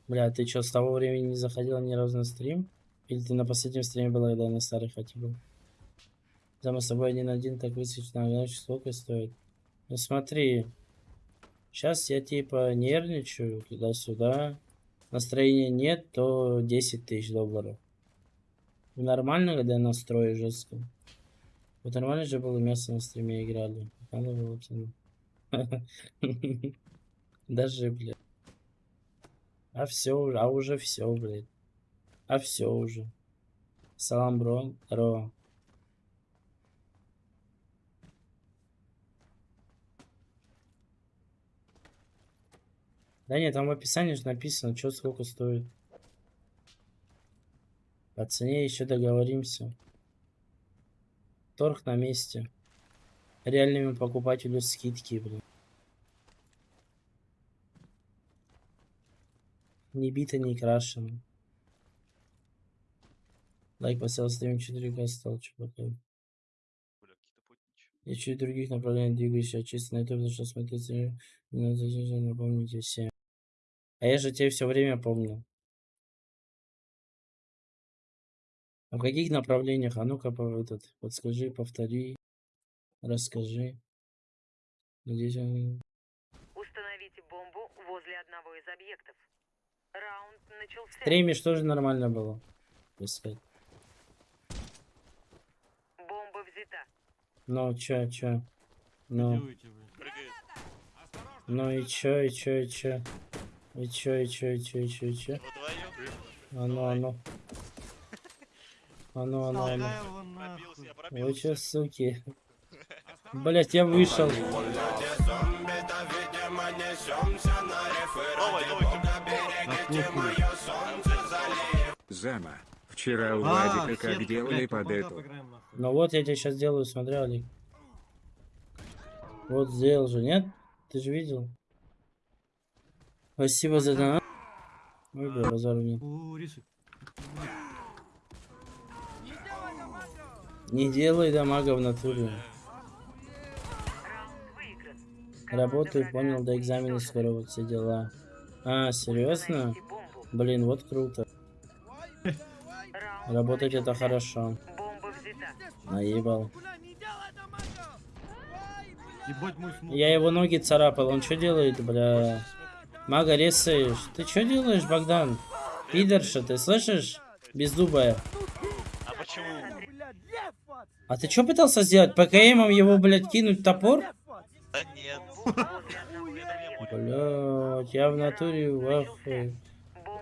Бля, ты что, с того времени не заходил ни разу на стрим? Или ты на последнем стриме была, когда я на старой хате? Да мы с тобой один один так высветить на знаешь, сколько стоит? Ну смотри, сейчас я типа нервничаю туда-сюда. Настроения нет, то 10 тысяч долларов. Нормально, когда я настрою жестко. Вот нормально же было место на стриме играли. Надо было пацаны. <laughs> Даже, блядь. А все уже, а уже все, блядь. А все уже. Салам, бро. Здорово. Да нет, там в описании же написано, что сколько стоит. По цене еще договоримся. Торг на месте. Реальному покупателю скидки, блин. Не бито, не крашено. Лайк поставил стрим 4К стал, чувака. Я чуть других направлений двигаюсь, а чисто на YouTube зашел смотреть. Не надо зачем напомните всем. А я же тебе все время помню. А в каких направлениях? А ну-ка, по- этот, подскажи, повтори, расскажи. Надеюсь, он... Установите бомбу возле одного из объектов. Раунд начался. Стримишь тоже нормально было. Пускай. Бомба взята. Ну, чё, чё? Ну, ну и чё, и чё, и чё? И чё, и чё, и чё, и чё, и чё? А ну, а ну. А ну, а ну, а ну. Вы чё, суки? Блять, я вышел. Новый, новый. Зама. Вчера у А, Владика как делали под по эту. Ну вот я тебе сейчас делаю, смотри, Олег. Вот сделал же, нет? Ты же видел? Спасибо за донат. Ой, бля, базару нет. Не делай дамага в натуре. Работаю, понял, до экзамена скоро вот все дела. А, серьезно? Блин, вот круто. Работать это хорошо. Наебал. Я его ноги царапал, он что делает, бля? Мага резаешь. Ты что делаешь, Богдан? Пидорша, ты слышишь? Беззубая. А почему? А ты что пытался сделать? ПКМом его, блядь, кинуть топор? Да нет. <laughs> Возле одного из объектов. Блядь, я в натуре в ахуе.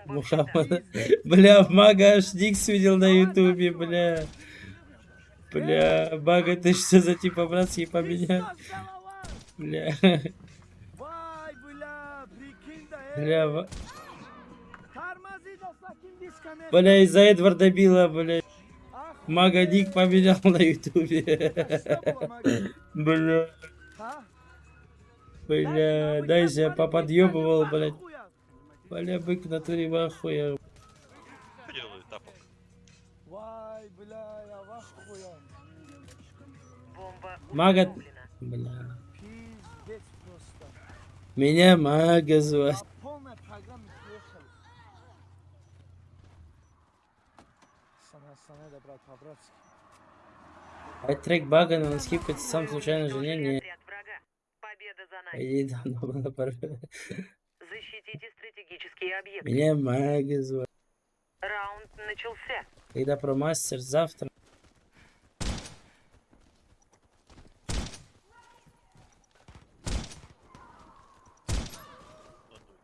Бомба взята. Мухаммад. <laughs> Бля, в мага аж Дикс видел на ютубе, бля. Бля, мага, ты что за типа братский поменял? Бля. Бля, Бля, из-за Эдварда Билла, бля. Мага Ник поменял на ютубе. <laughs> Бля. Бля, дай я поподъебывал, блядь. Бля, бык в натуре в? Бомба Мага... Бля. Меня мага звать. А трек бага, но он скипается сам случайно жене не... Победа за нами. Иди давно было пора. Защитите стратегические объекты. Меня мага звать. Раунд начался. Когда про мастер завтра.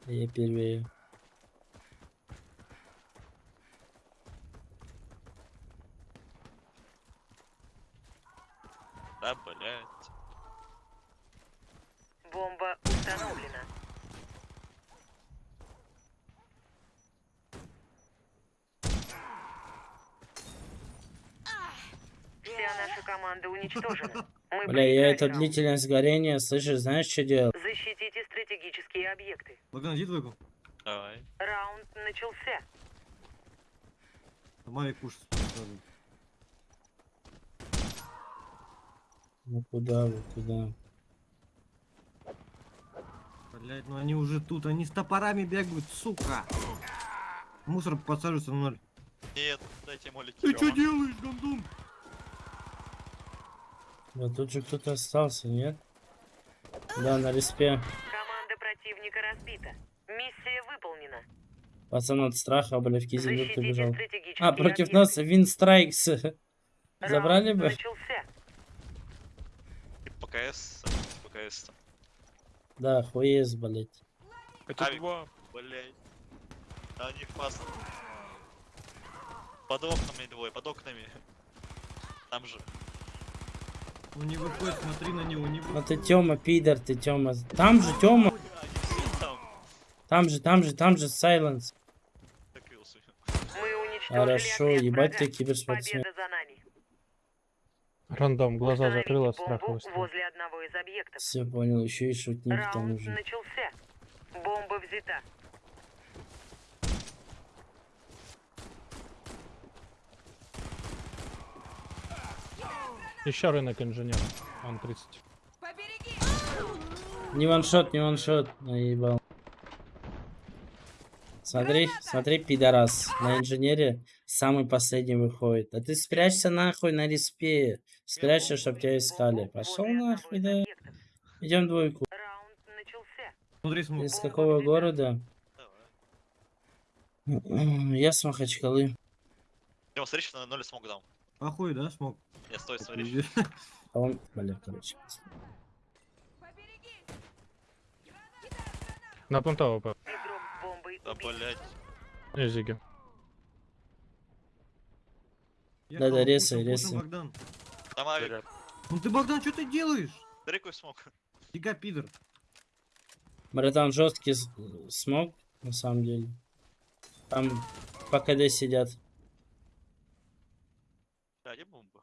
Я первее. Да, блядь. Бомба установлена. Вся наша команда уничтожена. Мы Бля, я это раунд. длительность горения, слышишь, знаешь, что делал? Защитите стратегические объекты. Богдан, иди двойку. Давай. Раунд начался. Мавик кушать. Ну куда вы, куда? Блять, ну они уже тут, они с топорами бегают, сука. Мусор подсаживается на ноль. Нет, дайте молики. Ты что делаешь, гандон? Да тут же кто-то остался, нет? Да, на респе. Команда противника разбита. Миссия выполнена. Пацан от страха, бля, в Защитите убежал. А, против объекты. нас Винстрайкс. <laughs> Забрали бы? начался. ПКС. ПКС. Да, хуез, блять. Это Авик. два. Блять. Да они фаст. Под окнами двое, под окнами. Там же. Он не выходит, смотри на него, не А выходит. ты Тёма, пидор, ты Тёма. Там же Тёма, там. там же, там же, там же Сайленс. Хорошо, ебать ты киберспортсмен. Рандом, глаза закрыла, страха бомбу выставила. возле одного из объектов. Все понял, еще и шутник Раунд же. начался. Бомба взята. Еще рынок инженер. Он 30. Побереги! Не ваншот, не ваншот, наебал. Смотри, смотри, пидорас. На инженере самый последний выходит. А ты спрячься нахуй на респе. Спрячься, чтоб тебя искали. Пошел нахуй, да. Идем двойку. Из какого города? Я с Махачкалы. Дима, смотри, что на ноль смог дам. Похуй, да, смог? Я стой, смотри. А он, бля, короче. На понтово, Игрок с бомбой Да, блять. Эзиги. Да-да, кого резай, резай. Там авик. Ну ты, Богдан, что ты делаешь? Какой смог. Фига, пидор. Братан, жесткий смог, на самом деле. Там по КД сидят. Да, бомба?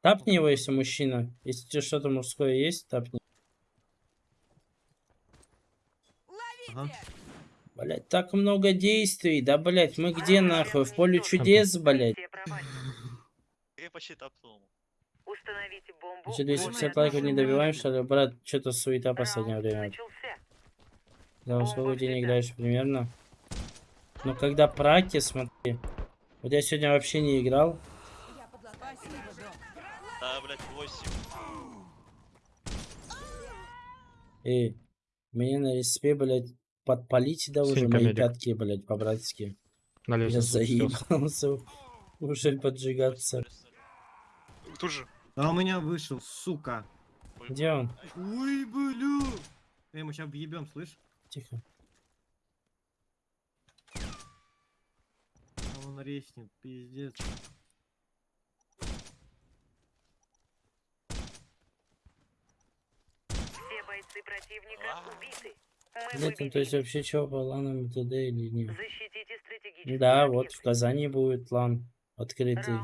Тапни его, если мужчина. Если тебе что-то мужское есть, тапни. Ага. Блять, так много действий. Да, блять, мы где нахуй? В поле чудес, блять. Я почти тапнул. Установите бомбу. Возле 250 одного лайков не добиваем, что ли? Брат, что-то суета последнее время. Да, сколько не играешь примерно? Ну, когда праки, смотри. Вот я сегодня вообще не играл. Да, блять, 8. И мне на респе, блядь, подпалите да уже мои пятки, блядь, по-братски. На Я заебался уже поджигаться. Тут же. А у меня вышел, сука. Где он? Ой, бля. Эй, мы сейчас въебем, слышь? Тихо. А он резнет, пиздец. Все бойцы противника убиты. Нет, ну то есть вообще чего по ланам ТД или нет? Да, вот в. Казани будет лан открытый.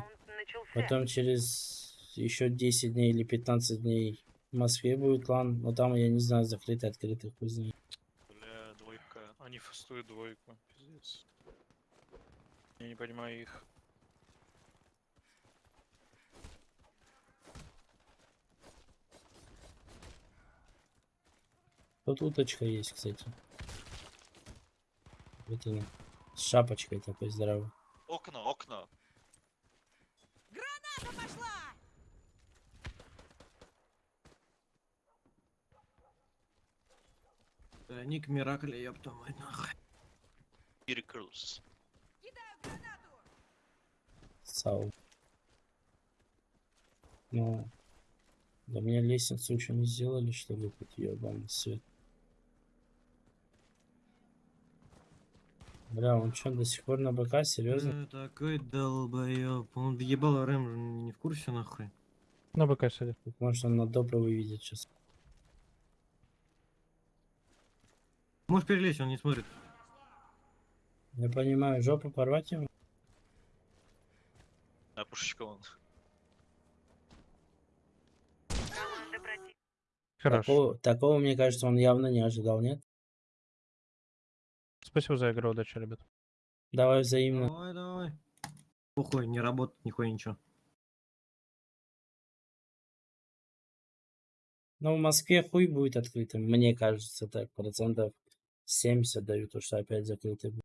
Потом через еще 10 дней или 15 дней В Москве будет лан, но там, я не знаю, закрытый, открытый, хуй знает. Бля, двойка. Они фастуют двойку. Пиздец. Я не понимаю их. Тут уточка есть, кстати. Вот она. С шапочкой такой здоровой. Окна, окна. Граната пошла! Э, Ник Миракли, ёпта мать нахуй. Miracles. Кидаю гранату! Сау. Ну, да мне лестницу еще не сделали, чтобы тут ебаный свет. Бля, он что, до сих пор на БК? Серьезно? Э, такой долбоёб. Он въебал Рэм не в курсе нахуй. На БК сидит. Может он на добро выведет сейчас. Можешь перелезть, он не смотрит. Я понимаю, жопу порвать ему? А пушечка против... Хорошо. Такого, такого, мне кажется, он явно не ожидал, нет? Спасибо за игру, удачи, ребят. Давай взаимно. Давай, давай. Похуй, не работает нихуя ничего. Но в Москве хуй будет открытым, мне кажется, так, процентов 70 дают, то что опять закрытый будет.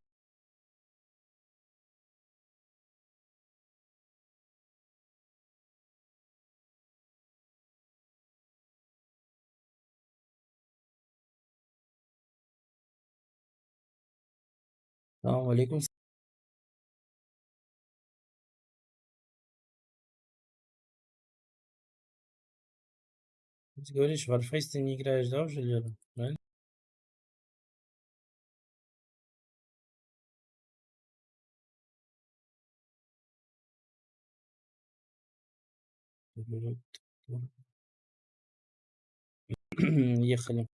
Алейкум. Ты говоришь, в Warface ты не играешь, да, уже, Лера? Правильно? Ехали.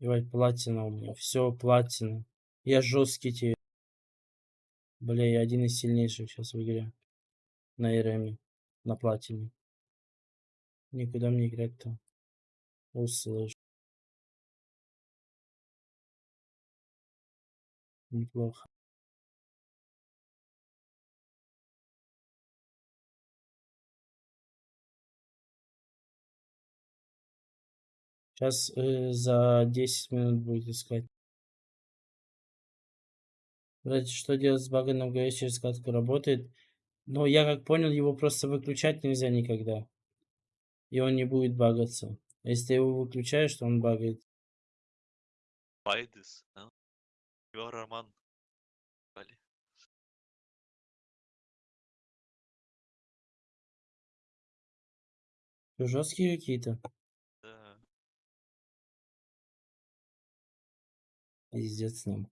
Ебать, платина у меня. Все, платина. Я жесткий тебе. Бля, я один из сильнейших сейчас в игре. На РМ. На платине. Никуда мне играть-то. Услышь. Неплохо. Сейчас за 10 минут будет искать. Блять, что делать с на ГС через катку работает? Но я как понял, его просто выключать нельзя никогда. И он не будет багаться. Если ты его выключаешь, то он багает. Байдес, а? Его Роман. Вали. Жесткие какие-то. Да. Пиздец с ним.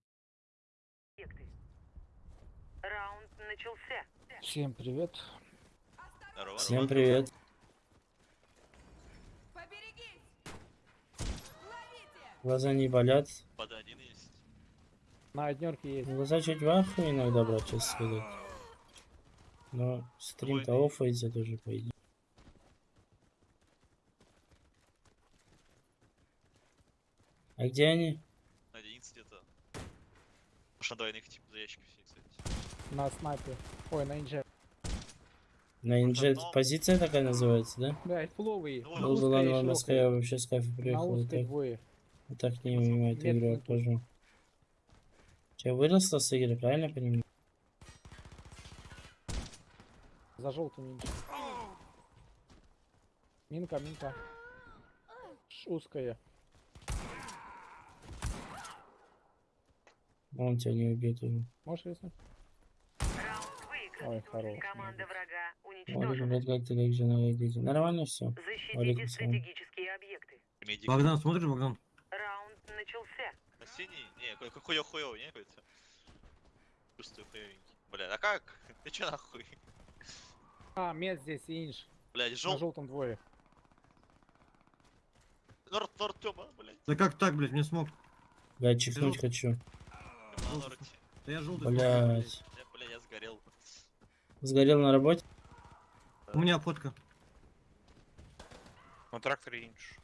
объекты. Раунд начался. Всем привет. Здорово, Всем привет. Поберегись! Ловите! Глаза не болят. Под один есть. На однерке есть. Глаза чуть в ахуе иногда, брат, честно сказать. Но стрим-то оффается тоже, по идее. А где они? На единице где-то. Может на двойных типа за ящиков. На снайпе. Ой, на инже. На инжет одно. позиция такая называется, да? Блять, фуловый. Ну, На ладно, и Москва, я вообще с кайфа На приехал. Узкой так, двое. так не мимо эту игру Меткий путь. обхожу. Че, выросла с игры, правильно понимаю? За желтым инже. Минка, минка. Узкая. Он тебя не убьет уже. Можешь рискнуть? Ой, хорош. Команда врага уничтожена. как ты, как жена, дети. Нормально все. Защитите салам. стратегические объекты. Медик. Богдан, смотришь, Богдан? Раунд начался. На синий? Не, какой хуё хуёвый, не какой-то. Чувствую хуёвенький. Бля, а как? <laughs> Ты чё нахуй? А, мед здесь и инж. Блядь, На жёл... желтом двое. Норд, Норд, Тёма, блядь. Да как так, блядь, не смог. Я чихнуть хочу. На. Да я желтый. Блять. Я, бля, я сгорел. Сгорел на работе? У меня фотка. На тракторе инш.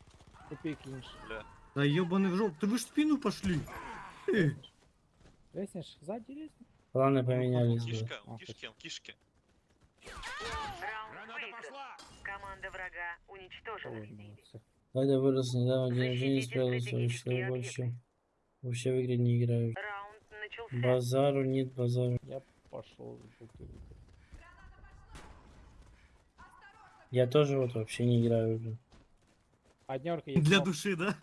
Тупик инш. Бля. Да ебаный в жоп, ты вы ж спину пошли. Э, Резнешь? Сзади резнешь? Планы поменялись. Кишка, А, кишки, кишки. Команда врага уничтожена. Когда вырос недавно, день рождения справился, что я больше вообще в игры не играю. Базару нет базару. Я пошел в бутылку. Я тоже вот вообще не играю уже. Однерка есть. Для души, да?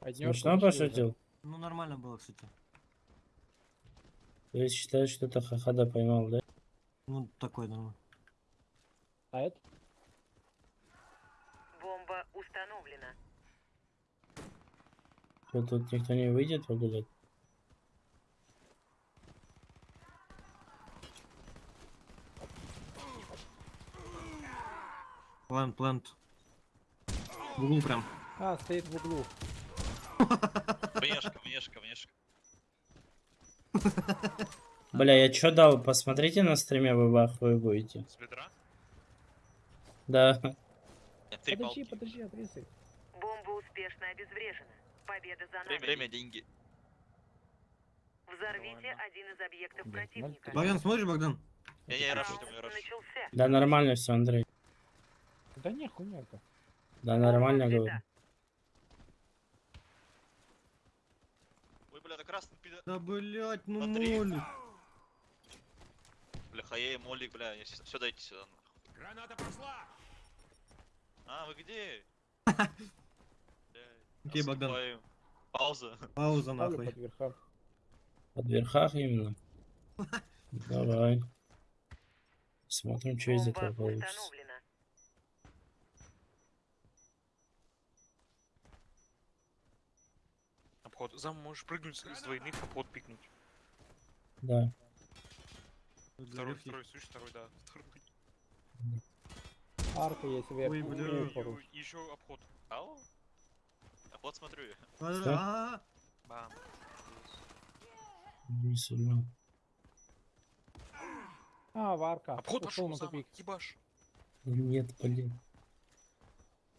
однёрка Смешно пошутил? Ну нормально было, кстати. То есть считаешь, что это хахада поймал, да? Ну такой нормально. А это? Бомба установлена. Что тут никто не выйдет погулять? Плант, плант. В углу прям. А, стоит в углу. Внешка, внешка, внешка. <laughs> Бля, я чё дал? Посмотрите на стриме, вы в ахуе будете. С бедра? Да. Подожди, подожди, отрезай. Бомба успешно обезврежена. Победа за Время, нами. время, деньги. Взорвите один из объектов Да, противника. Богдан, смотришь, Богдан? Я, я раш, Раунд я раш. начался. Да нормально все, Андрей. Да не, хуйня-то. Да нормально говорю. Ой, бля, это красный пидор. Да блять, ну Смотри. молик. Бля, хае, молик, бля, все дайте сюда. нахуй. Граната пошла! А, вы где? <laughs> Окей, Богдан. Пауза. Пауза нахуй. под верхах. Под верхах именно. <laughs> Давай. Смотрим, что из этого получится. установлена. Обход. Зам можешь прыгнуть с двойных, обход пикнуть. Да. Второй, второй, слышишь, второй, да. Второй. Арка есть вверх. Ой, бля. Еще обход. Ау. А вот смотрю я. А, Бам. Не сильно. А, варка. Обход пошел, на тупик. Ебаш. Да нет, блин.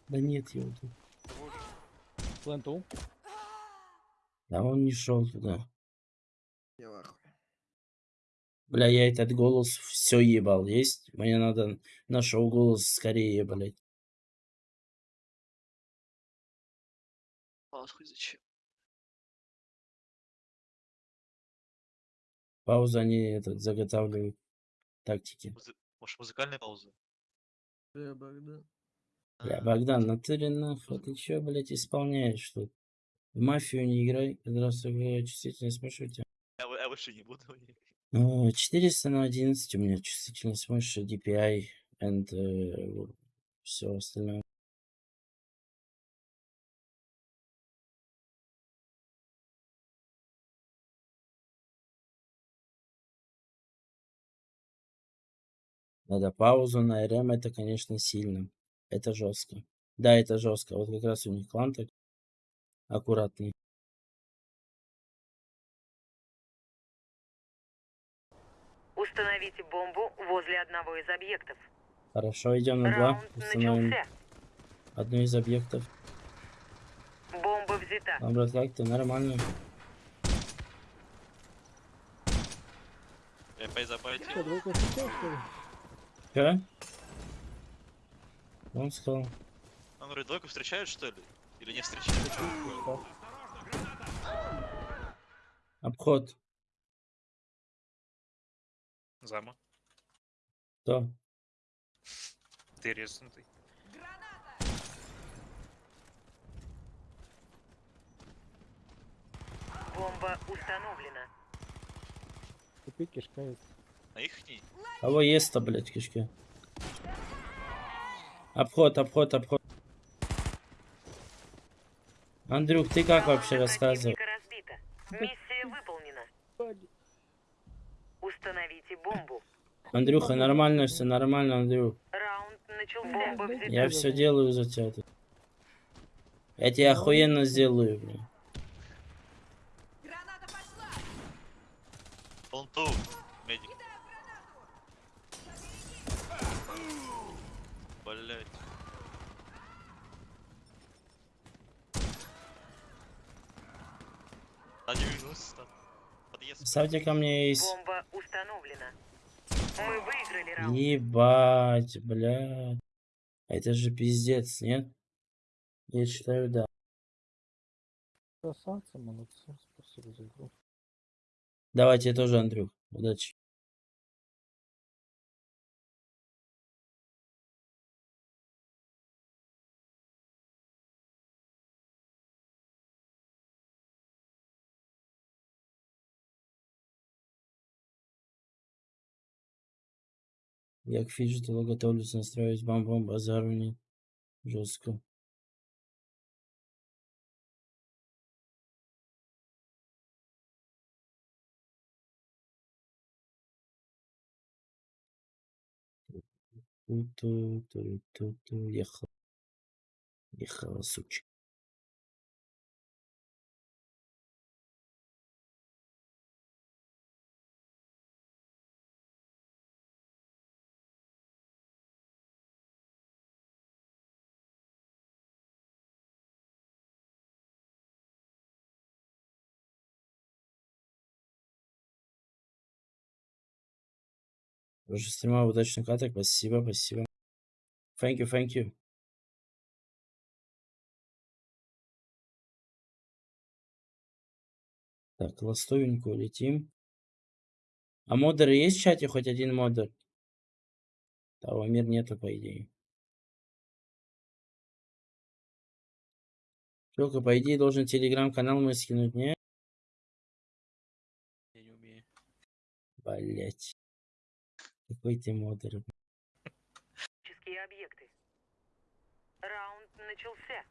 Да нет его тут. Вот. Пленту. Да он не шел туда. Я в ахуе. Бля, я этот голос все ебал. Есть? Мне надо на шоу голос скорее, блядь. А, хуй зачем? Паузу они этот заготавливают тактики. Музы- Может, музыкальная пауза? Бля, Богдан. Бля, Богдан, ну ты нахуй, ты чё, блядь, исполняешь тут? В мафию не играй, какая чувствительность мыши у тебя? Я, я выше не буду. Ну, 400 на 11 у меня чувствительность мыши, DPI, and все остальное. Надо паузу на РМ, это, конечно, сильно. Это жестко. Да, это жестко. Вот как раз у них клан так аккуратный. Установите бомбу возле одного из объектов. Хорошо, идем на два. Установим начался. одну из объектов. Бомба взята. Брат, как ты? Нормально. Я поезапайте. Что, ли? Че? Он сказал. Он говорит, двойку встречают, что ли? Или не встречают? Что? Обход. Зама. Кто? Ты резнутый. Бомба установлена. Тупик кишка есть. На их не. Кого ест-то, блядь, кишки? Обход, обход, обход. Андрюх, ты как вообще разбита. Миссия выполнена. Установите бомбу. Андрюха, нормально все, нормально, Андрюх. Раунд начался. Я все делаю за тебя. Я тебе охуенно сделаю, блин. Граната пошла! Он ту. Медик. Блять. стат. Подъезд. Ставьте ко мне из... Бомба установлена. Мы выиграли раунд. Ебать, блядь. Это же пиздец, нет? Я считаю, да. Красавцы, молодцы, спасибо за игру. Давайте тоже, Андрюх. Удачи. Як фіджитово готовлюсь настраивать вам-вам базару не жестко. Ту-ту-ту-ту-ту. Ехала. Ехала, сучка. Уже стрима удачных каток. Спасибо, спасибо. Thank you, thank you. Так, ластовенькую летим. А модеры есть в чате? Хоть один модер? Того мир нету, по идее. Только, по идее, должен телеграм-канал мой скинуть, не? Я не умею. Блять. Какой ты модер. Объекты. Раунд начался.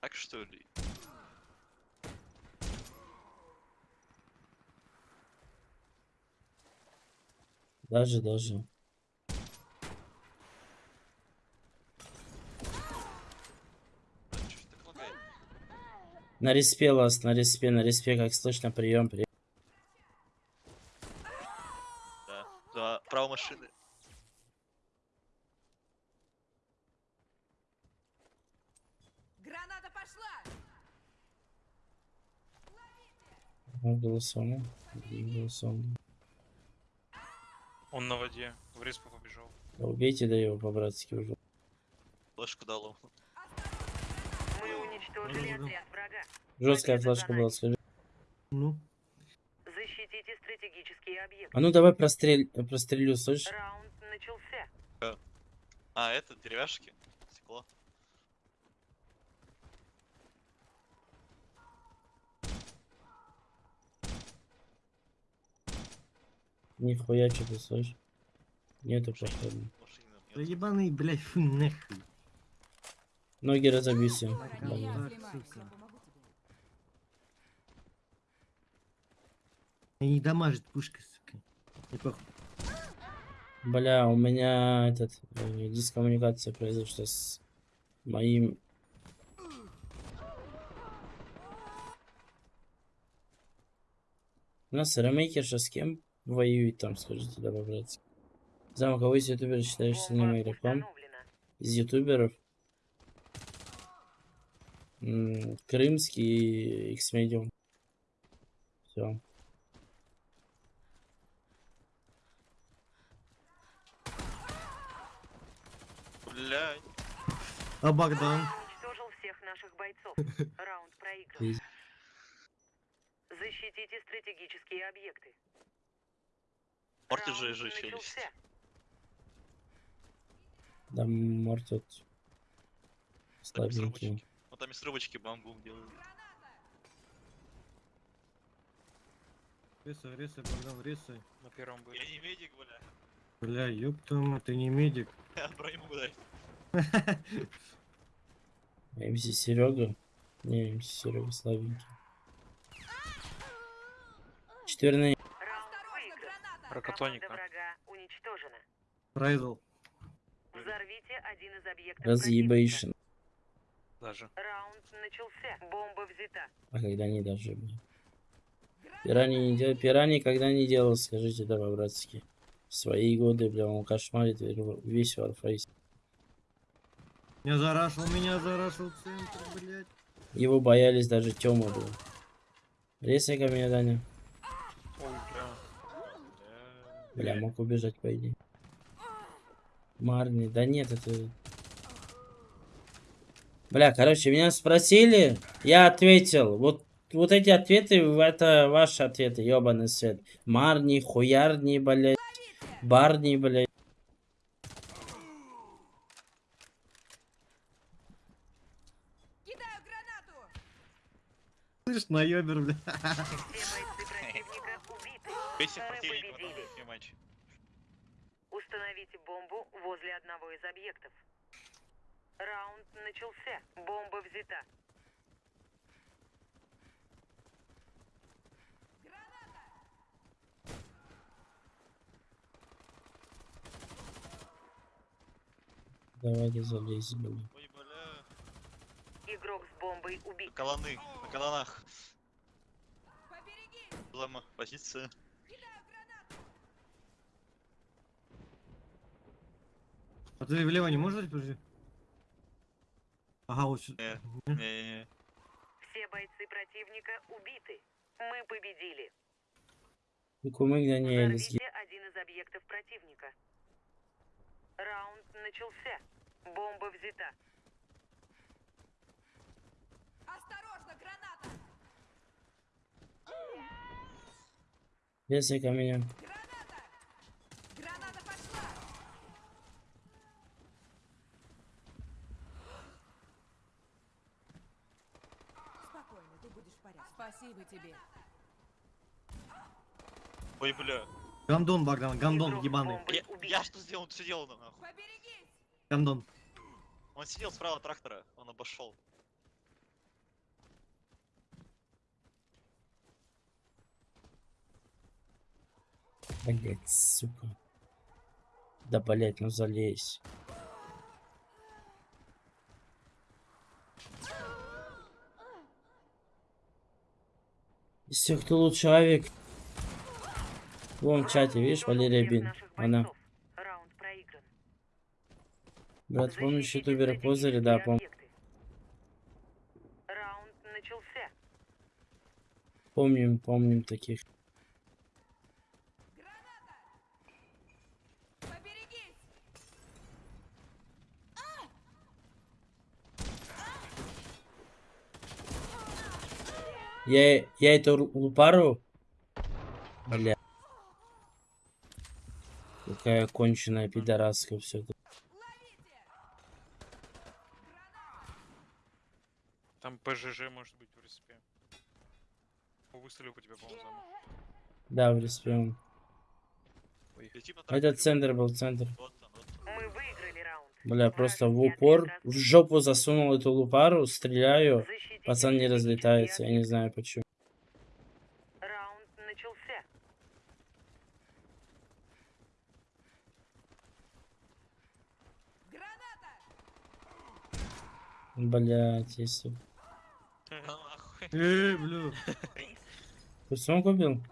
Так что ли? Даже, даже. А чё ж так лагает? На респе, ласт, на респе, на респе, как слышно, прием, прием. Да. Да, право машины. Граната пошла! Ну, голосом. Голосом. Он на воде. В респу побежал. Да убейте да его по-братски уже. Флешку дал ему. Мы уничтожили отряд врага. Жесткая за была, скажи. Ну, Защитите стратегические объекты. А ну давай прострель... прострелю, слышишь? Раунд начался. А, это деревяшки? Стекло. Нихуя что ты слышишь? Нету походу. Да ебаный, блядь, фу, нахуй. Ноги разобьюсь. Ебать, сука. Не дамажит пушка, сука. Не похуй. Бля, у меня этот э, дискоммуникация произошла с моим. У нас ремейкерша с кем воюет там, скажите, да, по-братски. Зам, кого из ютуберов считаешь сильным игроком? Из ютуберов? М, Крымский X-Medium. Все. Блядь. А Богдан? Уничтожил всех наших бойцов. <laughs> Раунд проигран. Защитите стратегические объекты. Морти же же челюсть. Да, Там из слабенький. Ну там из рыбочки бамбум делают. Рисай, рисай, Богдан, рисай. На первом были. Я не медик, бля. Бля, ёпта, мать, ты не медик. Я броню дай. МС Серега. Не, МС Серега слабенький. Четверные. Прокатоника. Прайвел. Взорвите один из объектов. Разъебейшн. Даже. Раунд начался. Бомба взята. А когда они даже были? Пирани не делал. Пирани когда не делал, скажите, давай, братски. В свои годы, бля, он кошмарит весь Warface. Меня зарашил, меня зарашил центр, блядь. Его боялись даже Тёма был. Резай ко мне, Даня. Ой, бля. Бля, мог убежать, по идее. Марни, да нет, это... Бля, короче, меня спросили, я ответил. Вот, вот эти ответы, это ваши ответы, ебаный свет. Марни, хуярни, блядь. Барни, блядь. Слышь, наебер, бля. Все бойцы противника не матч. Установите бомбу возле одного из объектов. Раунд начался. Бомба взята. Давайте залезем. Игрок с бомбой убит. Колоны, на. Поберегись! Лама, позиция. А ты влево не можешь дать, подожди? Ага, вот сюда. Не. Все бойцы противника убиты. Мы победили. Взорвите один из объектов противника. Раунд начался. Бомба взята. Осторожно, граната! резай ко мне. Граната! Граната пошла! Спокойно, ты будешь в порядке. Спасибо тебе. Ой, бля. Гандон, Богдан, гандон ебаный. Я, я что сделал? Он что делал нахуй? Поберегись! Гандон. Он сидел справа трактора, он обошел. Блять, сука. Да, блять, ну залезь. Из всех, кто лучше человек. Вон в чате, видишь, Валерия Бин. Она. Брат, помнишь ютубера Козыря? Да, помню. Помним, помним таких. Поберегись! Я, я эту ру- лупару... Бля. Какая конченая пидораска все это. Там ПЖЖ может быть в респе. Выстрелил по тебе, по-моему. Да, в респе он. Этот центр был центр. Вот он, вот он. Мы выиграли. Бля, просто в упор в жопу засунул эту лупару, стреляю. Пацан не разлетается, я не знаю почему. Раунд начался. Граната! Блять, если... Эй, бля. Ты сам купил?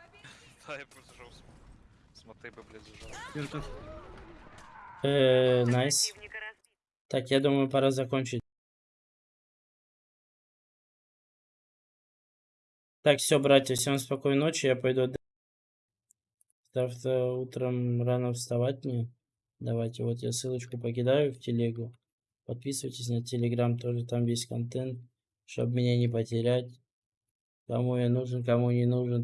Да, я просто жал с, с мотейба, блядь, зажал. Вертов. Э, найс. Разбит. Так, я думаю, пора закончить. Так, все, братья, всем спокойной ночи, я пойду отдыхать. Завтра утром рано вставать мне. Давайте, вот я ссылочку покидаю в телегу. Подписывайтесь на телеграм, тоже там весь контент, чтобы меня не потерять. Кому я нужен, кому не нужен.